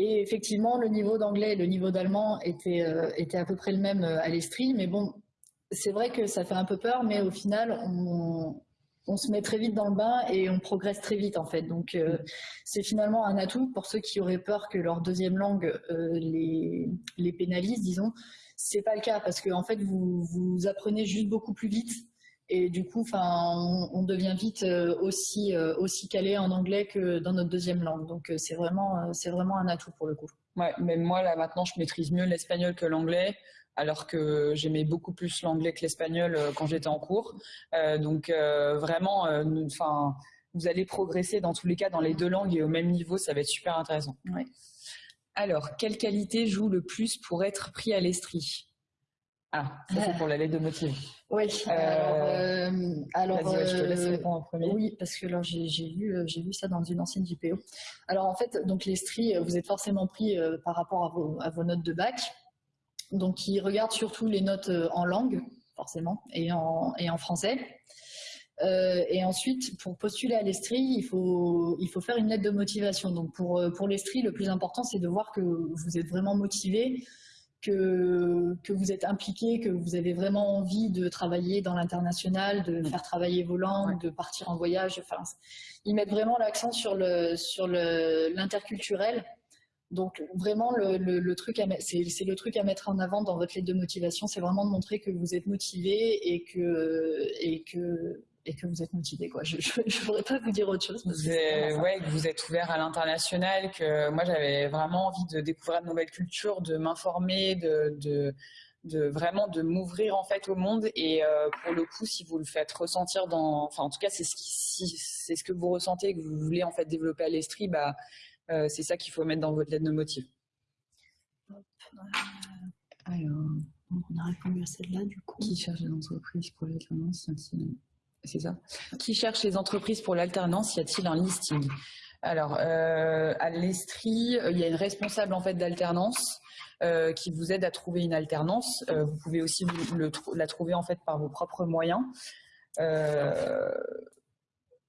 Et effectivement, le niveau d'anglais et le niveau d'allemand étaient, euh, à peu près le même euh, à l'Estrie. Mais bon, c'est vrai que ça fait un peu peur, mais au final, on, se met très vite dans le bain et on progresse très vite en fait. Donc euh, c'est finalement un atout pour ceux qui auraient peur que leur deuxième langue les, les pénalise, disons. C'est pas le cas parce que en fait vous, vous apprenez juste beaucoup plus vite et du coup, enfin, on, devient vite euh, aussi euh, aussi calé en anglais que dans notre deuxième langue. Donc euh, c'est vraiment c'est vraiment un atout pour le coup. Ouais, même moi là maintenant, je maîtrise mieux l'espagnol que l'anglais, alors que j'aimais beaucoup plus l'anglais que l'espagnol quand j'étais en cours. donc vraiment, enfin, vous allez progresser dans tous les cas dans les deux langues et au même niveau, ça va être super intéressant. Ouais. Alors, quelle qualité joue le plus pour être pris à l'estrie ah, ça c'est pour la lettre de motif. Oui. Euh, alors, euh, je te laisse euh, répondre en premier. Oui, parce que j'ai vu, j'ai vu ça dans une ancienne JPO. Alors en fait, donc l'Estrie, vous êtes forcément pris par rapport à vos, à vos, notes de bac. Donc ils regardent surtout les notes en langue, forcément, et en, et en français. et ensuite, pour postuler à l'Estrie, il faut, il faut faire une lettre de motivation. Donc pour, pour l'Estrie, le plus important, c'est de voir que vous êtes vraiment motivé, que, que vous êtes impliqué, que vous avez vraiment envie de travailler dans l'international, de faire travailler vos langues, de partir en voyage. Enfin, ils mettent vraiment l'accent sur le sur l'interculturel. Donc vraiment le, le, truc c'est le truc à mettre en avant dans votre lettre de motivation, c'est vraiment de montrer que vous êtes motivé et que et que et que vous êtes motivé. Quoi. Je ne pourrais pas vous dire autre chose. Parce que, ouais, que vous êtes ouvert à l'international, que moi j'avais vraiment envie de découvrir de nouvelles cultures, de m'informer, de, de, de, vraiment de m'ouvrir en fait au monde. Et euh, pour le coup, si vous le faites ressentir dans, enfin en tout cas c'est ce qui, c'est ce que vous ressentez, que vous voulez en fait développer à l'esprit, bah euh, c'est ça qu'il faut mettre dans votre lettre de motif. Alors, on a répondu à celle-là du coup. Qui cherche des entreprises pour l'alternance Qui cherche les entreprises pour l'alternance Y a-t-il un listing? Alors, euh, à l'Estrie, euh, il y a une responsable en fait d'alternance euh, qui vous aide à trouver une alternance. vous pouvez aussi la trouver en fait par vos propres moyens.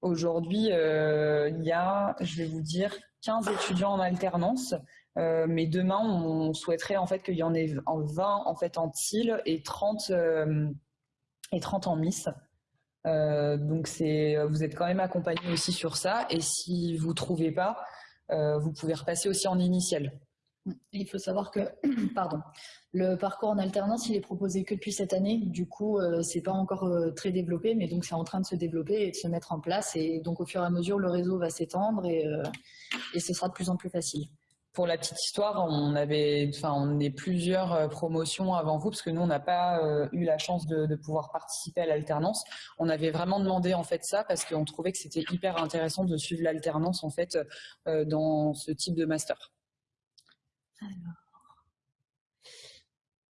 Aujourd'hui, il y a, je vais vous dire, 15 étudiants en alternance. mais demain, on souhaiterait en fait qu'il y en ait 20 en fait en TIL et 30 et 30 en Miss. Euh, donc c'est, vous êtes quand même accompagné aussi sur ça. Et si vous trouvez pas, euh, vous pouvez repasser aussi en initial. Il faut savoir que, pardon, le parcours en alternance, il est proposé que depuis cette année. Du coup, euh, c'est pas encore très développé, mais donc c'est en train de se développer et de se mettre en place. Et donc, au fur et à mesure, le réseau va s'étendre et, et ce sera de plus en plus facile pour la petite histoire, on avait, enfin, on est plusieurs euh, promotions avant vous parce que nous, on n'a pas euh, eu la chance de, pouvoir participer à l'alternance. On avait vraiment demandé en fait ça parce qu'on trouvait que c'était hyper intéressant de suivre l'alternance en fait euh, dans ce type de master. Alors,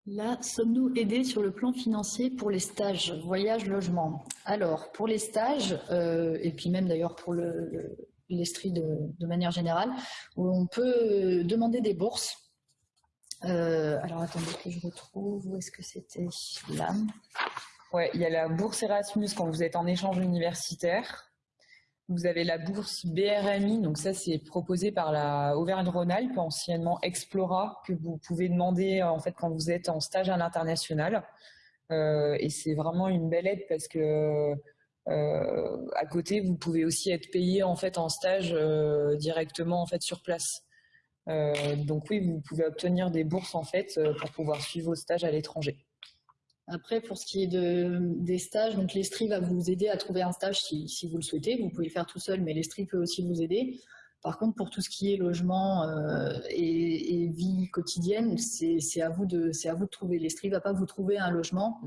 là, sommes-nous aidés sur le plan financier pour les stages voyage logement? Alors, pour les stages et puis même d'ailleurs pour le l'Estrie de, manière générale, où on peut demander des bourses. Euh, alors attendez que je retrouve, où est-ce que c'était là? Ouais, il y a la bourse Erasmus quand vous êtes en échange universitaire. Vous avez la bourse BRMI, donc ça c'est proposé par la Auvergne-Rhône-Alpes, anciennement Explora, que vous pouvez demander en fait quand vous êtes en stage à l'international. Euh, et c'est vraiment une belle aide parce que euh, à côté vous pouvez aussi être payé en fait en stage euh, directement en fait sur place. donc oui, vous pouvez obtenir des bourses en fait pour pouvoir suivre vos stages à l'étranger. Après, pour ce qui est de, des stages, donc l'Estrie va vous aider à trouver un stage si, vous le souhaitez. Vous pouvez le faire tout seul, mais l'Estrie peut aussi vous aider. Par contre, pour tout ce qui est logement euh, et, vie quotidienne, c'est à vous de à vous de trouver. L'Estrie va pas vous trouver un logement.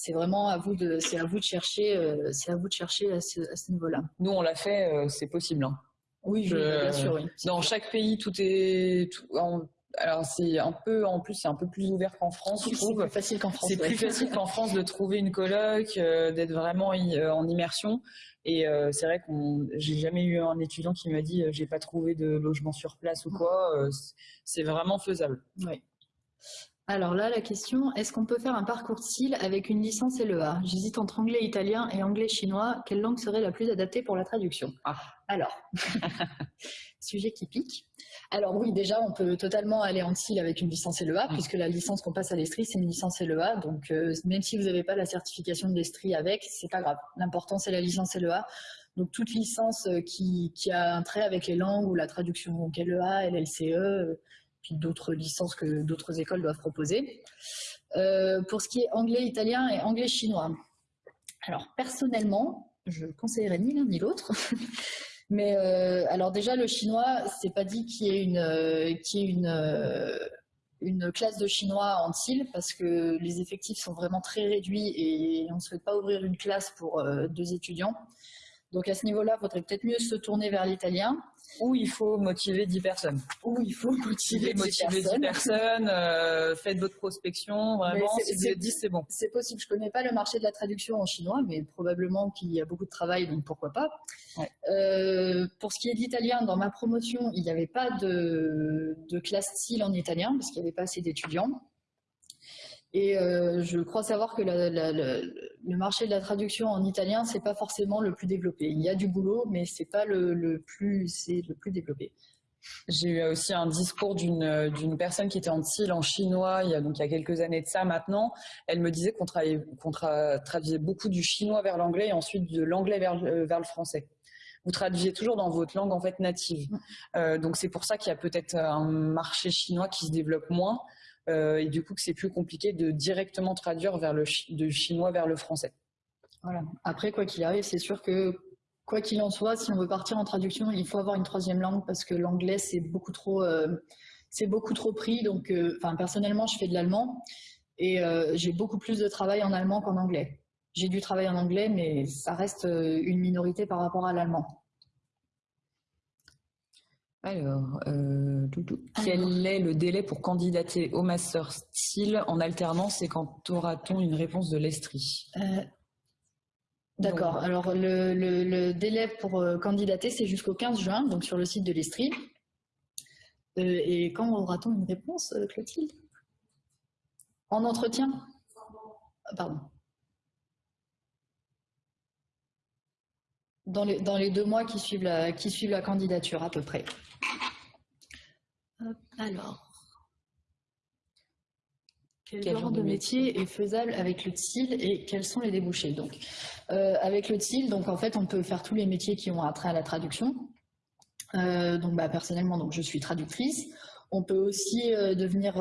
C'est vraiment à vous de c'est à vous de chercher euh, c'est à vous de chercher à ce, niveau-là. Nous, on l'a fait, euh, c'est possible. Hein. Oui, je, bien sûr. Oui. Dans chaque pays, tout est tout, en, alors c'est un peu, en plus, c'est un peu plus ouvert qu'en France, je trouve. C'est plus facile qu'en France. C'est plus facile qu'en France de trouver une coloc, euh, d'être vraiment en immersion. Et c'est vrai qu'on, j'ai jamais eu un étudiant qui m'a dit j'ai pas trouvé de logement sur place ou quoi. c'est vraiment faisable. Oui. Alors là, la question, est-ce qu'on peut faire un parcours SIL avec une licence LEA J'hésite entre anglais italien et anglais chinois. Quelle langue serait la plus adaptée pour la traduction? Ah. Alors, sujet qui pique. Alors oui, déjà, on peut totalement aller en SIL avec une licence LEA, mm. puisque la licence qu'on passe à l'Estrie, c'est une licence LEA. Donc, euh, même si vous n'avez pas la certification de l'Estrie avec, c'est pas grave. L'important, c'est la licence LEA. Donc, toute licence euh, qui, a un trait avec les langues ou la traduction, donc LEA, LLCE, d'autres licences que d'autres écoles doivent proposer. pour ce qui est anglais, italien et anglais chinois. Alors, personnellement, je conseillerais ni l'un ni l'autre. Mais euh, alors déjà, le chinois, c'est pas dit qu'il y ait une, euh, y ait une, euh, une classe de chinois en TIL parce que les effectifs sont vraiment très réduits et on ne souhaite pas ouvrir une classe pour deux étudiants. Donc à ce niveau-là, il faudrait peut-être mieux se tourner vers l'italien. Ou il faut motiver 10 personnes. Ou il faut motiver, 10 motiver personnes. 10 personnes euh, faites votre prospection, vraiment, si vous êtes 10, c'est bon. C'est possible, je ne connais pas le marché de la traduction en chinois, mais probablement qu'il y a beaucoup de travail, donc pourquoi pas. Ouais. Euh, pour ce qui est d'italien, dans ma promotion, il n'y avait pas de, de classe style en italien, parce qu'il n'y avait pas assez d'étudiants. Et euh, je crois savoir que la, la, la, le marché de la traduction en italien, c'est pas forcément le plus développé. Il y a du boulot, mais c'est pas le, le, plus, c'est le plus développé. J'ai eu aussi un discours d'une d'une personne qui était en TIL en chinois il y a donc il y a quelques années de ça maintenant. Elle me disait qu'on qu tra traduisait beaucoup du chinois vers l'anglais et ensuite de l'anglais vers, euh, vers le français vous traduisez toujours dans votre langue en fait native. Euh, donc c'est pour ça qu'il y a peut-être un marché chinois qui se développe moins, euh, et du coup que c'est plus compliqué de directement traduire vers de chinois vers le français. Voilà. Après, quoi qu'il arrive, c'est sûr que quoi qu'il en soit, si on veut partir en traduction, il faut avoir une troisième langue parce que l'anglais c'est beaucoup trop euh, beaucoup trop pris. Donc, euh, enfin personnellement, je fais de l'allemand et j'ai beaucoup plus de travail en allemand qu'en anglais. J'ai du travail en anglais, mais ça reste une minorité par rapport à l'allemand. Alors, euh, quel est le délai pour candidater au Master Style en alternance et quand aura-t-on une réponse de l'Estrie? Euh, D'accord. Alors, le, le, le, délai pour euh, candidater, c'est jusqu'au 15 juin, donc sur le site de l'Estrie. Euh, et quand aura-t-on une réponse, Clotilde? En entretien? Pardon. Dans les, dans les, deux mois qui suivent, la, qui suivent la candidature à peu près. Alors, quel, genre de métier est faisable avec le TIL et quels sont les débouchés Donc, euh, avec le TIL, donc en fait, on peut faire tous les métiers qui ont attrait à la traduction. Euh, donc, bah, personnellement, donc je suis traductrice. On peut aussi euh, devenir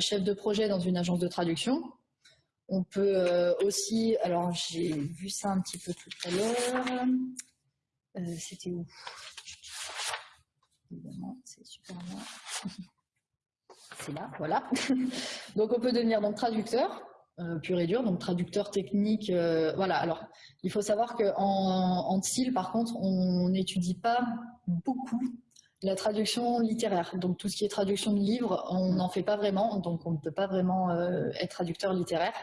chef de projet dans une agence de traduction. On peut euh, aussi, alors j'ai vu ça un petit peu tout à l'heure. Euh, c'était où? C'est là, voilà. donc on peut devenir donc traducteur, euh, pur et dur, donc traducteur technique. Voilà. Alors, il faut savoir qu'en en, TIL, par contre, on n'étudie pas beaucoup la traduction littéraire. Donc tout ce qui est traduction de livres, on n'en fait pas vraiment, donc on ne peut pas vraiment euh, être traducteur littéraire.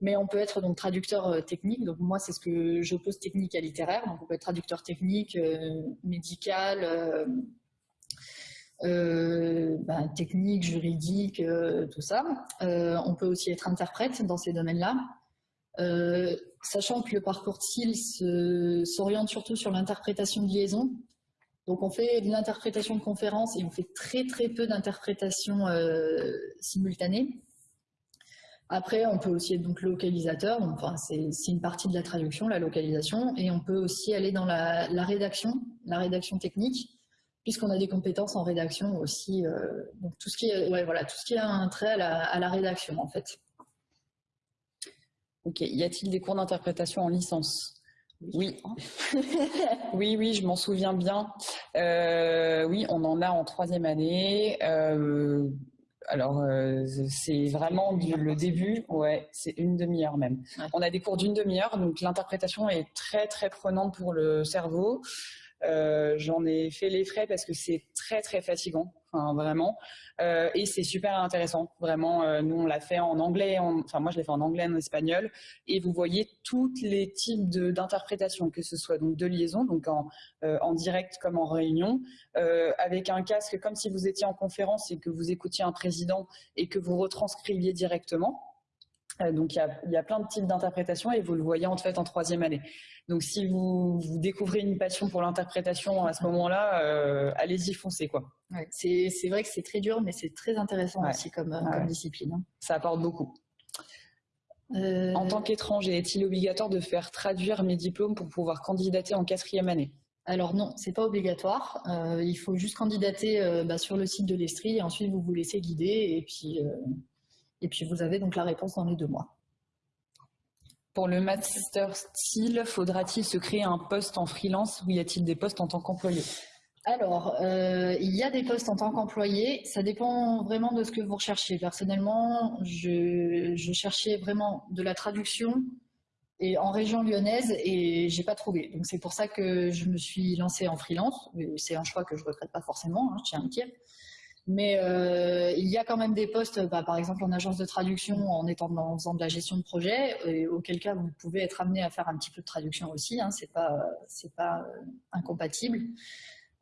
Mais on peut être donc traducteur euh, technique. Donc moi, c'est ce que j'oppose technique à littéraire. Donc on peut être traducteur technique, euh, médical, ben, technique, juridique, tout ça. on peut aussi être interprète dans ces domaines-là. sachant que le parcours TIL s'oriente surtout sur l'interprétation de liaison. Donc on fait de l'interprétation de conférences et on fait très très peu d'interprétation simultanée. Après, on peut aussi être donc localisateur, enfin, c'est une partie de la traduction, la localisation, et on peut aussi aller dans la, rédaction, la rédaction technique, puisqu'on a des compétences en rédaction aussi, euh, donc tout ce qui tout ce qui a un trait à la, rédaction en fait. Ok, y a-t-il des cours d'interprétation en licence? Oui, oui, oui, je m'en souviens bien. Euh, oui, on en a en troisième année. Euh, alors, euh, c'est vraiment le début, ouais, c'est une demi-heure même. On a des cours d'une demi-heure, donc l'interprétation est très très prenante pour le cerveau. J'en ai fait les frais parce que c'est très très fatigant, enfin, vraiment. Euh, et c'est super intéressant, vraiment. Euh, nous, on l'a fait en anglais, enfin moi je l'ai fait en anglais, en espagnol. Et vous voyez tous les types d'interprétation, que ce soit donc de liaison, donc en, en direct comme en réunion, avec un casque comme si vous étiez en conférence et que vous écoutiez un président et que vous retranscriviez directement. Donc il y, a, plein de types d'interprétation et vous le voyez en fait en troisième année. Donc si vous, découvrez une passion pour l'interprétation à ce moment-là, euh, allez-y foncez quoi. c'est vrai que c'est très dur, mais c'est très intéressant aussi comme, discipline. Hein. Ça apporte beaucoup. Euh, en tant qu'étranger, est-il obligatoire de faire traduire mes diplômes pour pouvoir candidater en quatrième année? Alors non, c'est pas obligatoire. Euh, il faut juste candidater bah, sur le site de l'Estrie et ensuite vous vous laissez guider et puis, et puis vous avez donc la réponse dans les deux mois. Pour le master style, faudra-t-il se créer un poste en freelance ou y a-t-il des postes en tant qu'employé? Alors, euh, il y a des postes en tant qu'employé, ça dépend vraiment de ce que vous recherchez. Personnellement, je, cherchais vraiment de la traduction et en région lyonnaise et j'ai pas trouvé. Donc c'est pour ça que je me suis lancée en freelance. C'est un choix que je regrette pas forcément, hein, je tiens à dire. Mais euh, il y a quand même des postes, bah, par exemple en agence de traduction, en étant dans, faisant de la gestion de projet, et auquel cas vous pouvez être amené à faire un petit peu de traduction aussi. Hein, c'est pas pas euh, incompatible.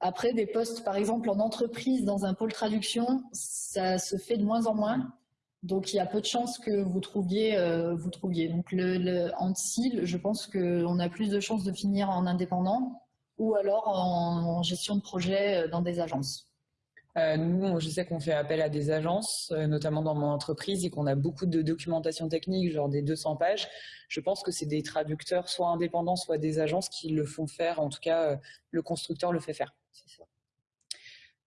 Après des postes, par exemple en entreprise dans un pôle traduction, ça se fait de moins en moins. Donc il y a peu de chances que vous trouviez euh, vous trouviez. Donc le en CIL, je pense qu'on a plus de chances de finir en indépendant ou alors en gestion de projet dans des agences. Euh, nous, je sais qu'on fait appel à des agences, euh, notamment dans mon entreprise, et qu'on a beaucoup de documentation technique, genre des 200 pages. Je pense que c'est des traducteurs, soit indépendants, soit des agences qui le font faire. En tout cas, euh, le constructeur le fait faire.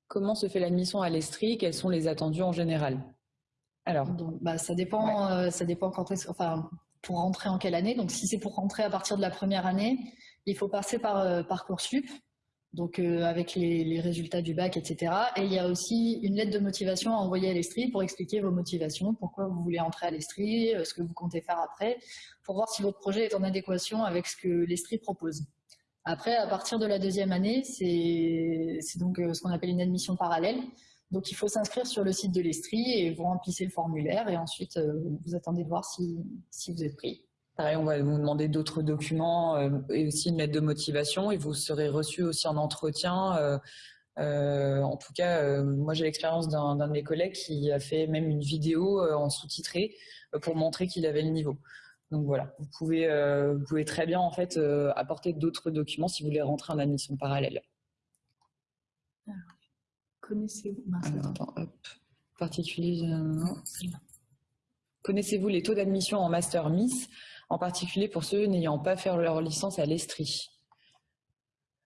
Comment se fait l'admission à l'Estrie? Quels sont les attendus en général? Alors, bah, ça dépend. ça dépend quand est enfin, pour rentrer en quelle année. Donc, si c'est pour rentrer à partir de la première année, il faut passer par Parcoursup donc euh, avec les, résultats du bac, etc. Et il y a aussi une lettre de motivation à envoyer à l'Estrie pour expliquer vos motivations, pourquoi vous voulez entrer à l'Estrie, euh, ce que vous comptez faire après, pour voir si votre projet est en adéquation avec ce que l'Estrie propose. Après, à partir de la deuxième année, c'est donc euh, ce qu'on appelle une admission parallèle. Donc il faut s'inscrire sur le site de l'Estrie et vous remplissez le formulaire et ensuite vous attendez de voir si, si vous êtes pris. Pareil, on va vous demander d'autres documents euh, et aussi une lettre de motivation et vous serez reçu aussi en entretien. Euh, euh, en tout cas, moi j'ai l'expérience d'un de mes collègues qui a fait même une vidéo en sous-titré pour montrer qu'il avait le niveau. Donc voilà, vous pouvez, vous pouvez très bien en fait apporter d'autres documents si vous voulez rentrer en admission parallèle. Connaissez-vous Connaissez-vous les taux d'admission en master Miss? En particulier pour ceux n'ayant pas fait leur licence à l'Estrie.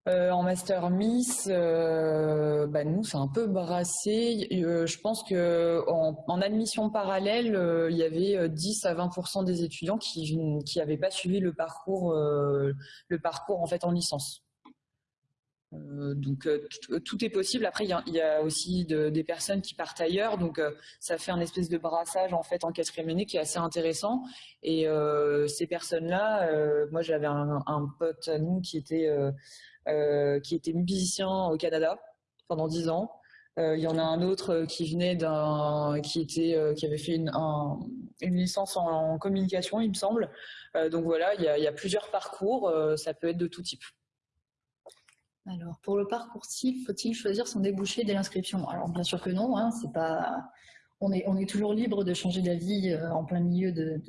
Euh, en master Miss, euh, bah, nous c'est un peu brassé. Euh, je pense que en, admission parallèle, il y avait 10 à 20% des étudiants qui n'avaient pas suivi le parcours le parcours en fait en licence. Euh, donc euh, euh, tout est possible. Après, il y a, aussi des personnes qui partent ailleurs, donc ça fait un espèce de brassage en fait en quatrième année qui est assez intéressant. Et ces personnes-là, moi j'avais un, pote à nous qui était qui était musicien au Canada pendant dix ans. Il y en a un autre qui venait d'un qui était qui avait fait une, une licence en, communication, il me semble. donc voilà, il y y a plusieurs parcours. ça peut être de tout type. Alors, pour le parcours faut-il choisir son débouché dès l'inscription? Alors, bien sûr que non, hein, c'est pas... On est, toujours libre de changer d'avis euh, en plein milieu de,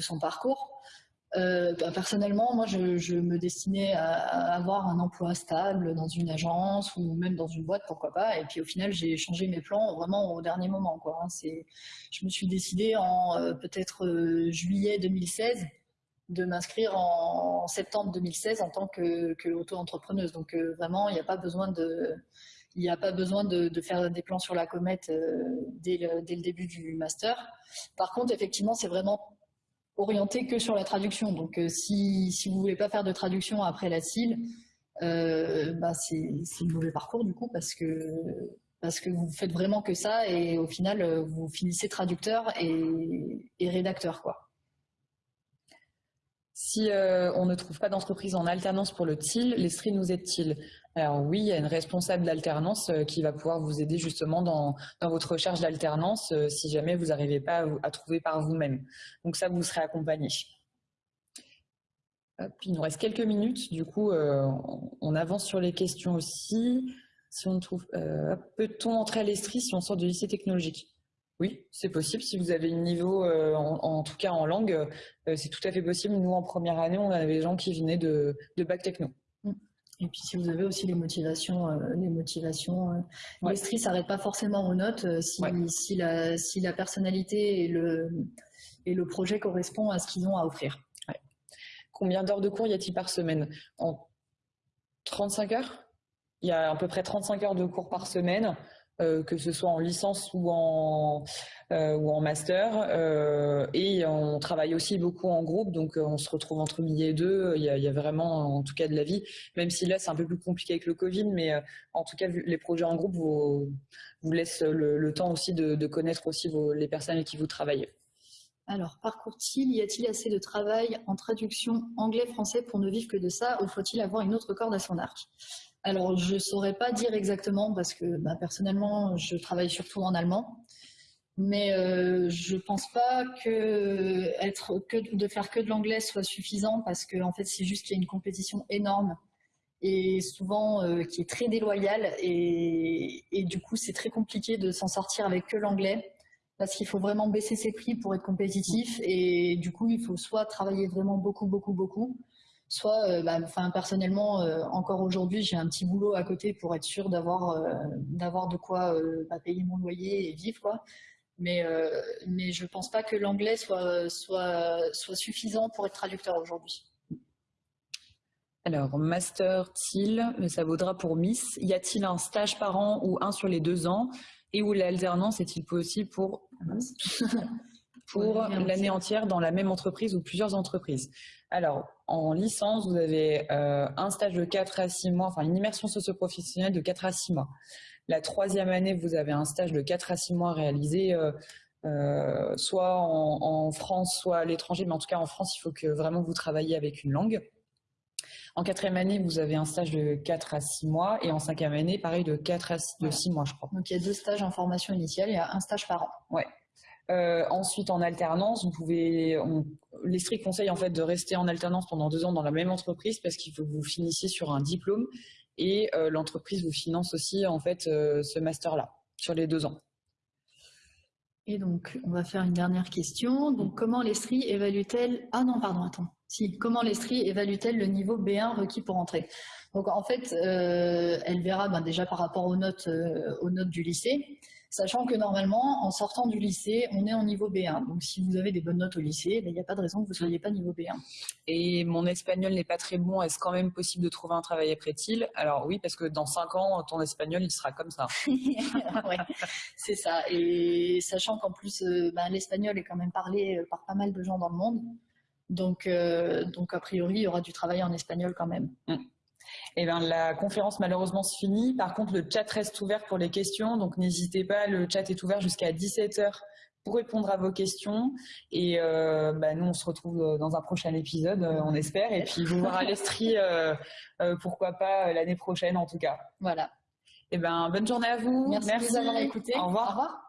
son parcours. euh, bah, personnellement, moi, je, me destinais à, avoir un emploi stable dans une agence ou même dans une boîte, pourquoi pas. Et puis au final, j'ai changé mes plans vraiment au dernier moment. Hein. Je me suis décidée en euh, peut-être juillet 2016 de m'inscrire en, septembre 2016 en tant que, que auto-entrepreneuse. Donc vraiment, il n'y a pas besoin de il a pas besoin de, faire des plans sur la comète dès le, dès, le, début du master. Par contre, effectivement, c'est vraiment orienté que sur la traduction. Donc, euh, si, si vous voulez pas faire de traduction après la CIL, euh, bah c'est le mauvais parcours du coup parce que parce que vous faites vraiment que ça et au final euh, vous finissez traducteur et, et rédacteur quoi. Si euh, on ne trouve pas d'entreprise en alternance pour le TIL, l'Estrie nous aide-t-il Alors oui, il y a une responsable d'alternance euh, qui va pouvoir vous aider justement dans, votre recherche d'alternance euh, si jamais vous n'arrivez pas à, trouver par vous-même. Donc ça, vous serez accompagné. il nous reste quelques minutes, du coup, on avance sur les questions aussi. Si peut-on entrer à l'Estrie si on sort du lycée technologique? Oui, c'est possible. Si vous avez un niveau, euh, en, tout cas en langue, euh, c'est tout à fait possible. Nous, en première année, on avait des gens qui venaient de, bac techno. Mm. Et puis si vous avez aussi les motivations, euh, les motivations, ouais. ne s'arrête pas forcément aux notes. Si, la, personnalité et le, et le projet correspond à ce qu'ils ont à offrir. Combien d'heures de cours y a-t-il par semaine? En 35 heures? Il y a à peu près 35 heures de cours par semaine. Euh, que ce soit en licence ou en, euh, ou en master. Euh, et on travaille aussi beaucoup en groupe, donc on se retrouve entre midi et deux. Il y, a, vraiment, en tout cas, de la vie, même si là, c'est un peu plus compliqué avec le Covid, mais en tout cas, les projets en groupe vous, vous laissent le, temps aussi de, connaître aussi les personnes avec qui vous travaillez. Alors, parcourt-il Y a-t-il assez de travail en traduction anglais-français pour ne vivre que de ça ou faut-il avoir une autre corde à son arc? Alors, je ne saurais pas dire exactement parce que bah, personnellement, je travaille surtout en allemand. Mais euh, je ne pense pas que, de faire que de l'anglais soit suffisant parce que en fait, c'est juste qu'il y a une compétition énorme et souvent euh, qui est très déloyale et du coup, c'est très compliqué de s'en sortir avec que l'anglais parce qu'il faut vraiment baisser ses prix pour être compétitif et du coup, il faut soit travailler vraiment beaucoup, beaucoup, beaucoup, soit euh, bah, enfin personnellement euh, encore aujourd'hui j'ai un petit boulot à côté pour être sûr d'avoir euh, d'avoir de quoi bah, payer mon loyer et vivre quoi. Mais mais je pense pas que l'anglais soit soit soit suffisant pour être traducteur aujourd'hui. Alors, master TIL, ça vaudra pour Miss. Y a-t-il un stage par an ou un sur les deux ans? Et où l'alternance est-il possible pour, pour l'année entière dans la même entreprise ou plusieurs entreprises alors, en licence, vous avez euh, un stage de 4 à 6 mois, enfin une immersion socio-professionnelle de 4 à 6 mois. La troisième année, vous avez un stage de 4 à 6 mois réalisé euh, euh, soit en, France, soit à l'étranger, mais en tout cas en France, il faut que vraiment vous travailliez avec une langue. En quatrième année, vous avez un stage de 4 à 6 mois et en cinquième année, pareil, de 4 à 6, de 6 mois, je crois. Donc il y a deux stages en formation initiale, il y a un stage par an. Ouais. Euh, ensuite, en alternance, vous pouvez, conseille en fait de rester en alternance pendant deux ans dans la même entreprise parce qu'il faut que vous finissiez sur un diplôme et euh, l'entreprise vous finance aussi en fait euh, ce master-là sur les deux ans. Et donc, on va faire une dernière question. Donc, comment l'Estrie évalue-t-elle Ah non, pardon, attends. Si, comment l'Estrie évalue-t-elle le niveau B1 requis pour entrer? Donc, en fait, elle verra ben, déjà par rapport aux notes, aux notes du lycée sachant que normalement, en sortant du lycée, on est en niveau B1. Donc si vous avez des bonnes notes au lycée, ben, il n'y a pas de raison que vous ne soyez pas niveau B1. Et mon espagnol n'est pas très bon, est-ce quand même possible de trouver un travail après-il Alors oui, parce que dans 5 ans, ton espagnol, il sera comme ça. ouais, c'est ça. Et sachant qu'en plus, euh, ben, l'espagnol est quand même parlé euh, par pas mal de gens dans le monde. Donc, euh, donc a priori, il y aura du travail en espagnol quand même. Mm. Eh bien, la conférence malheureusement se finit. Par contre, le chat reste ouvert pour les questions, donc n'hésitez pas, le chat est ouvert jusqu'à 17h pour répondre à vos questions. Et euh, bah, nous, on se retrouve euh, dans un prochain épisode, euh, on espère. Et puis, vous voir à l'Estrie, pourquoi pas l'année prochaine en tout cas. Voilà. Eh ben, bonne journée à vous. Merci, Merci. de nous avoir écoutés. Au revoir. Au revoir.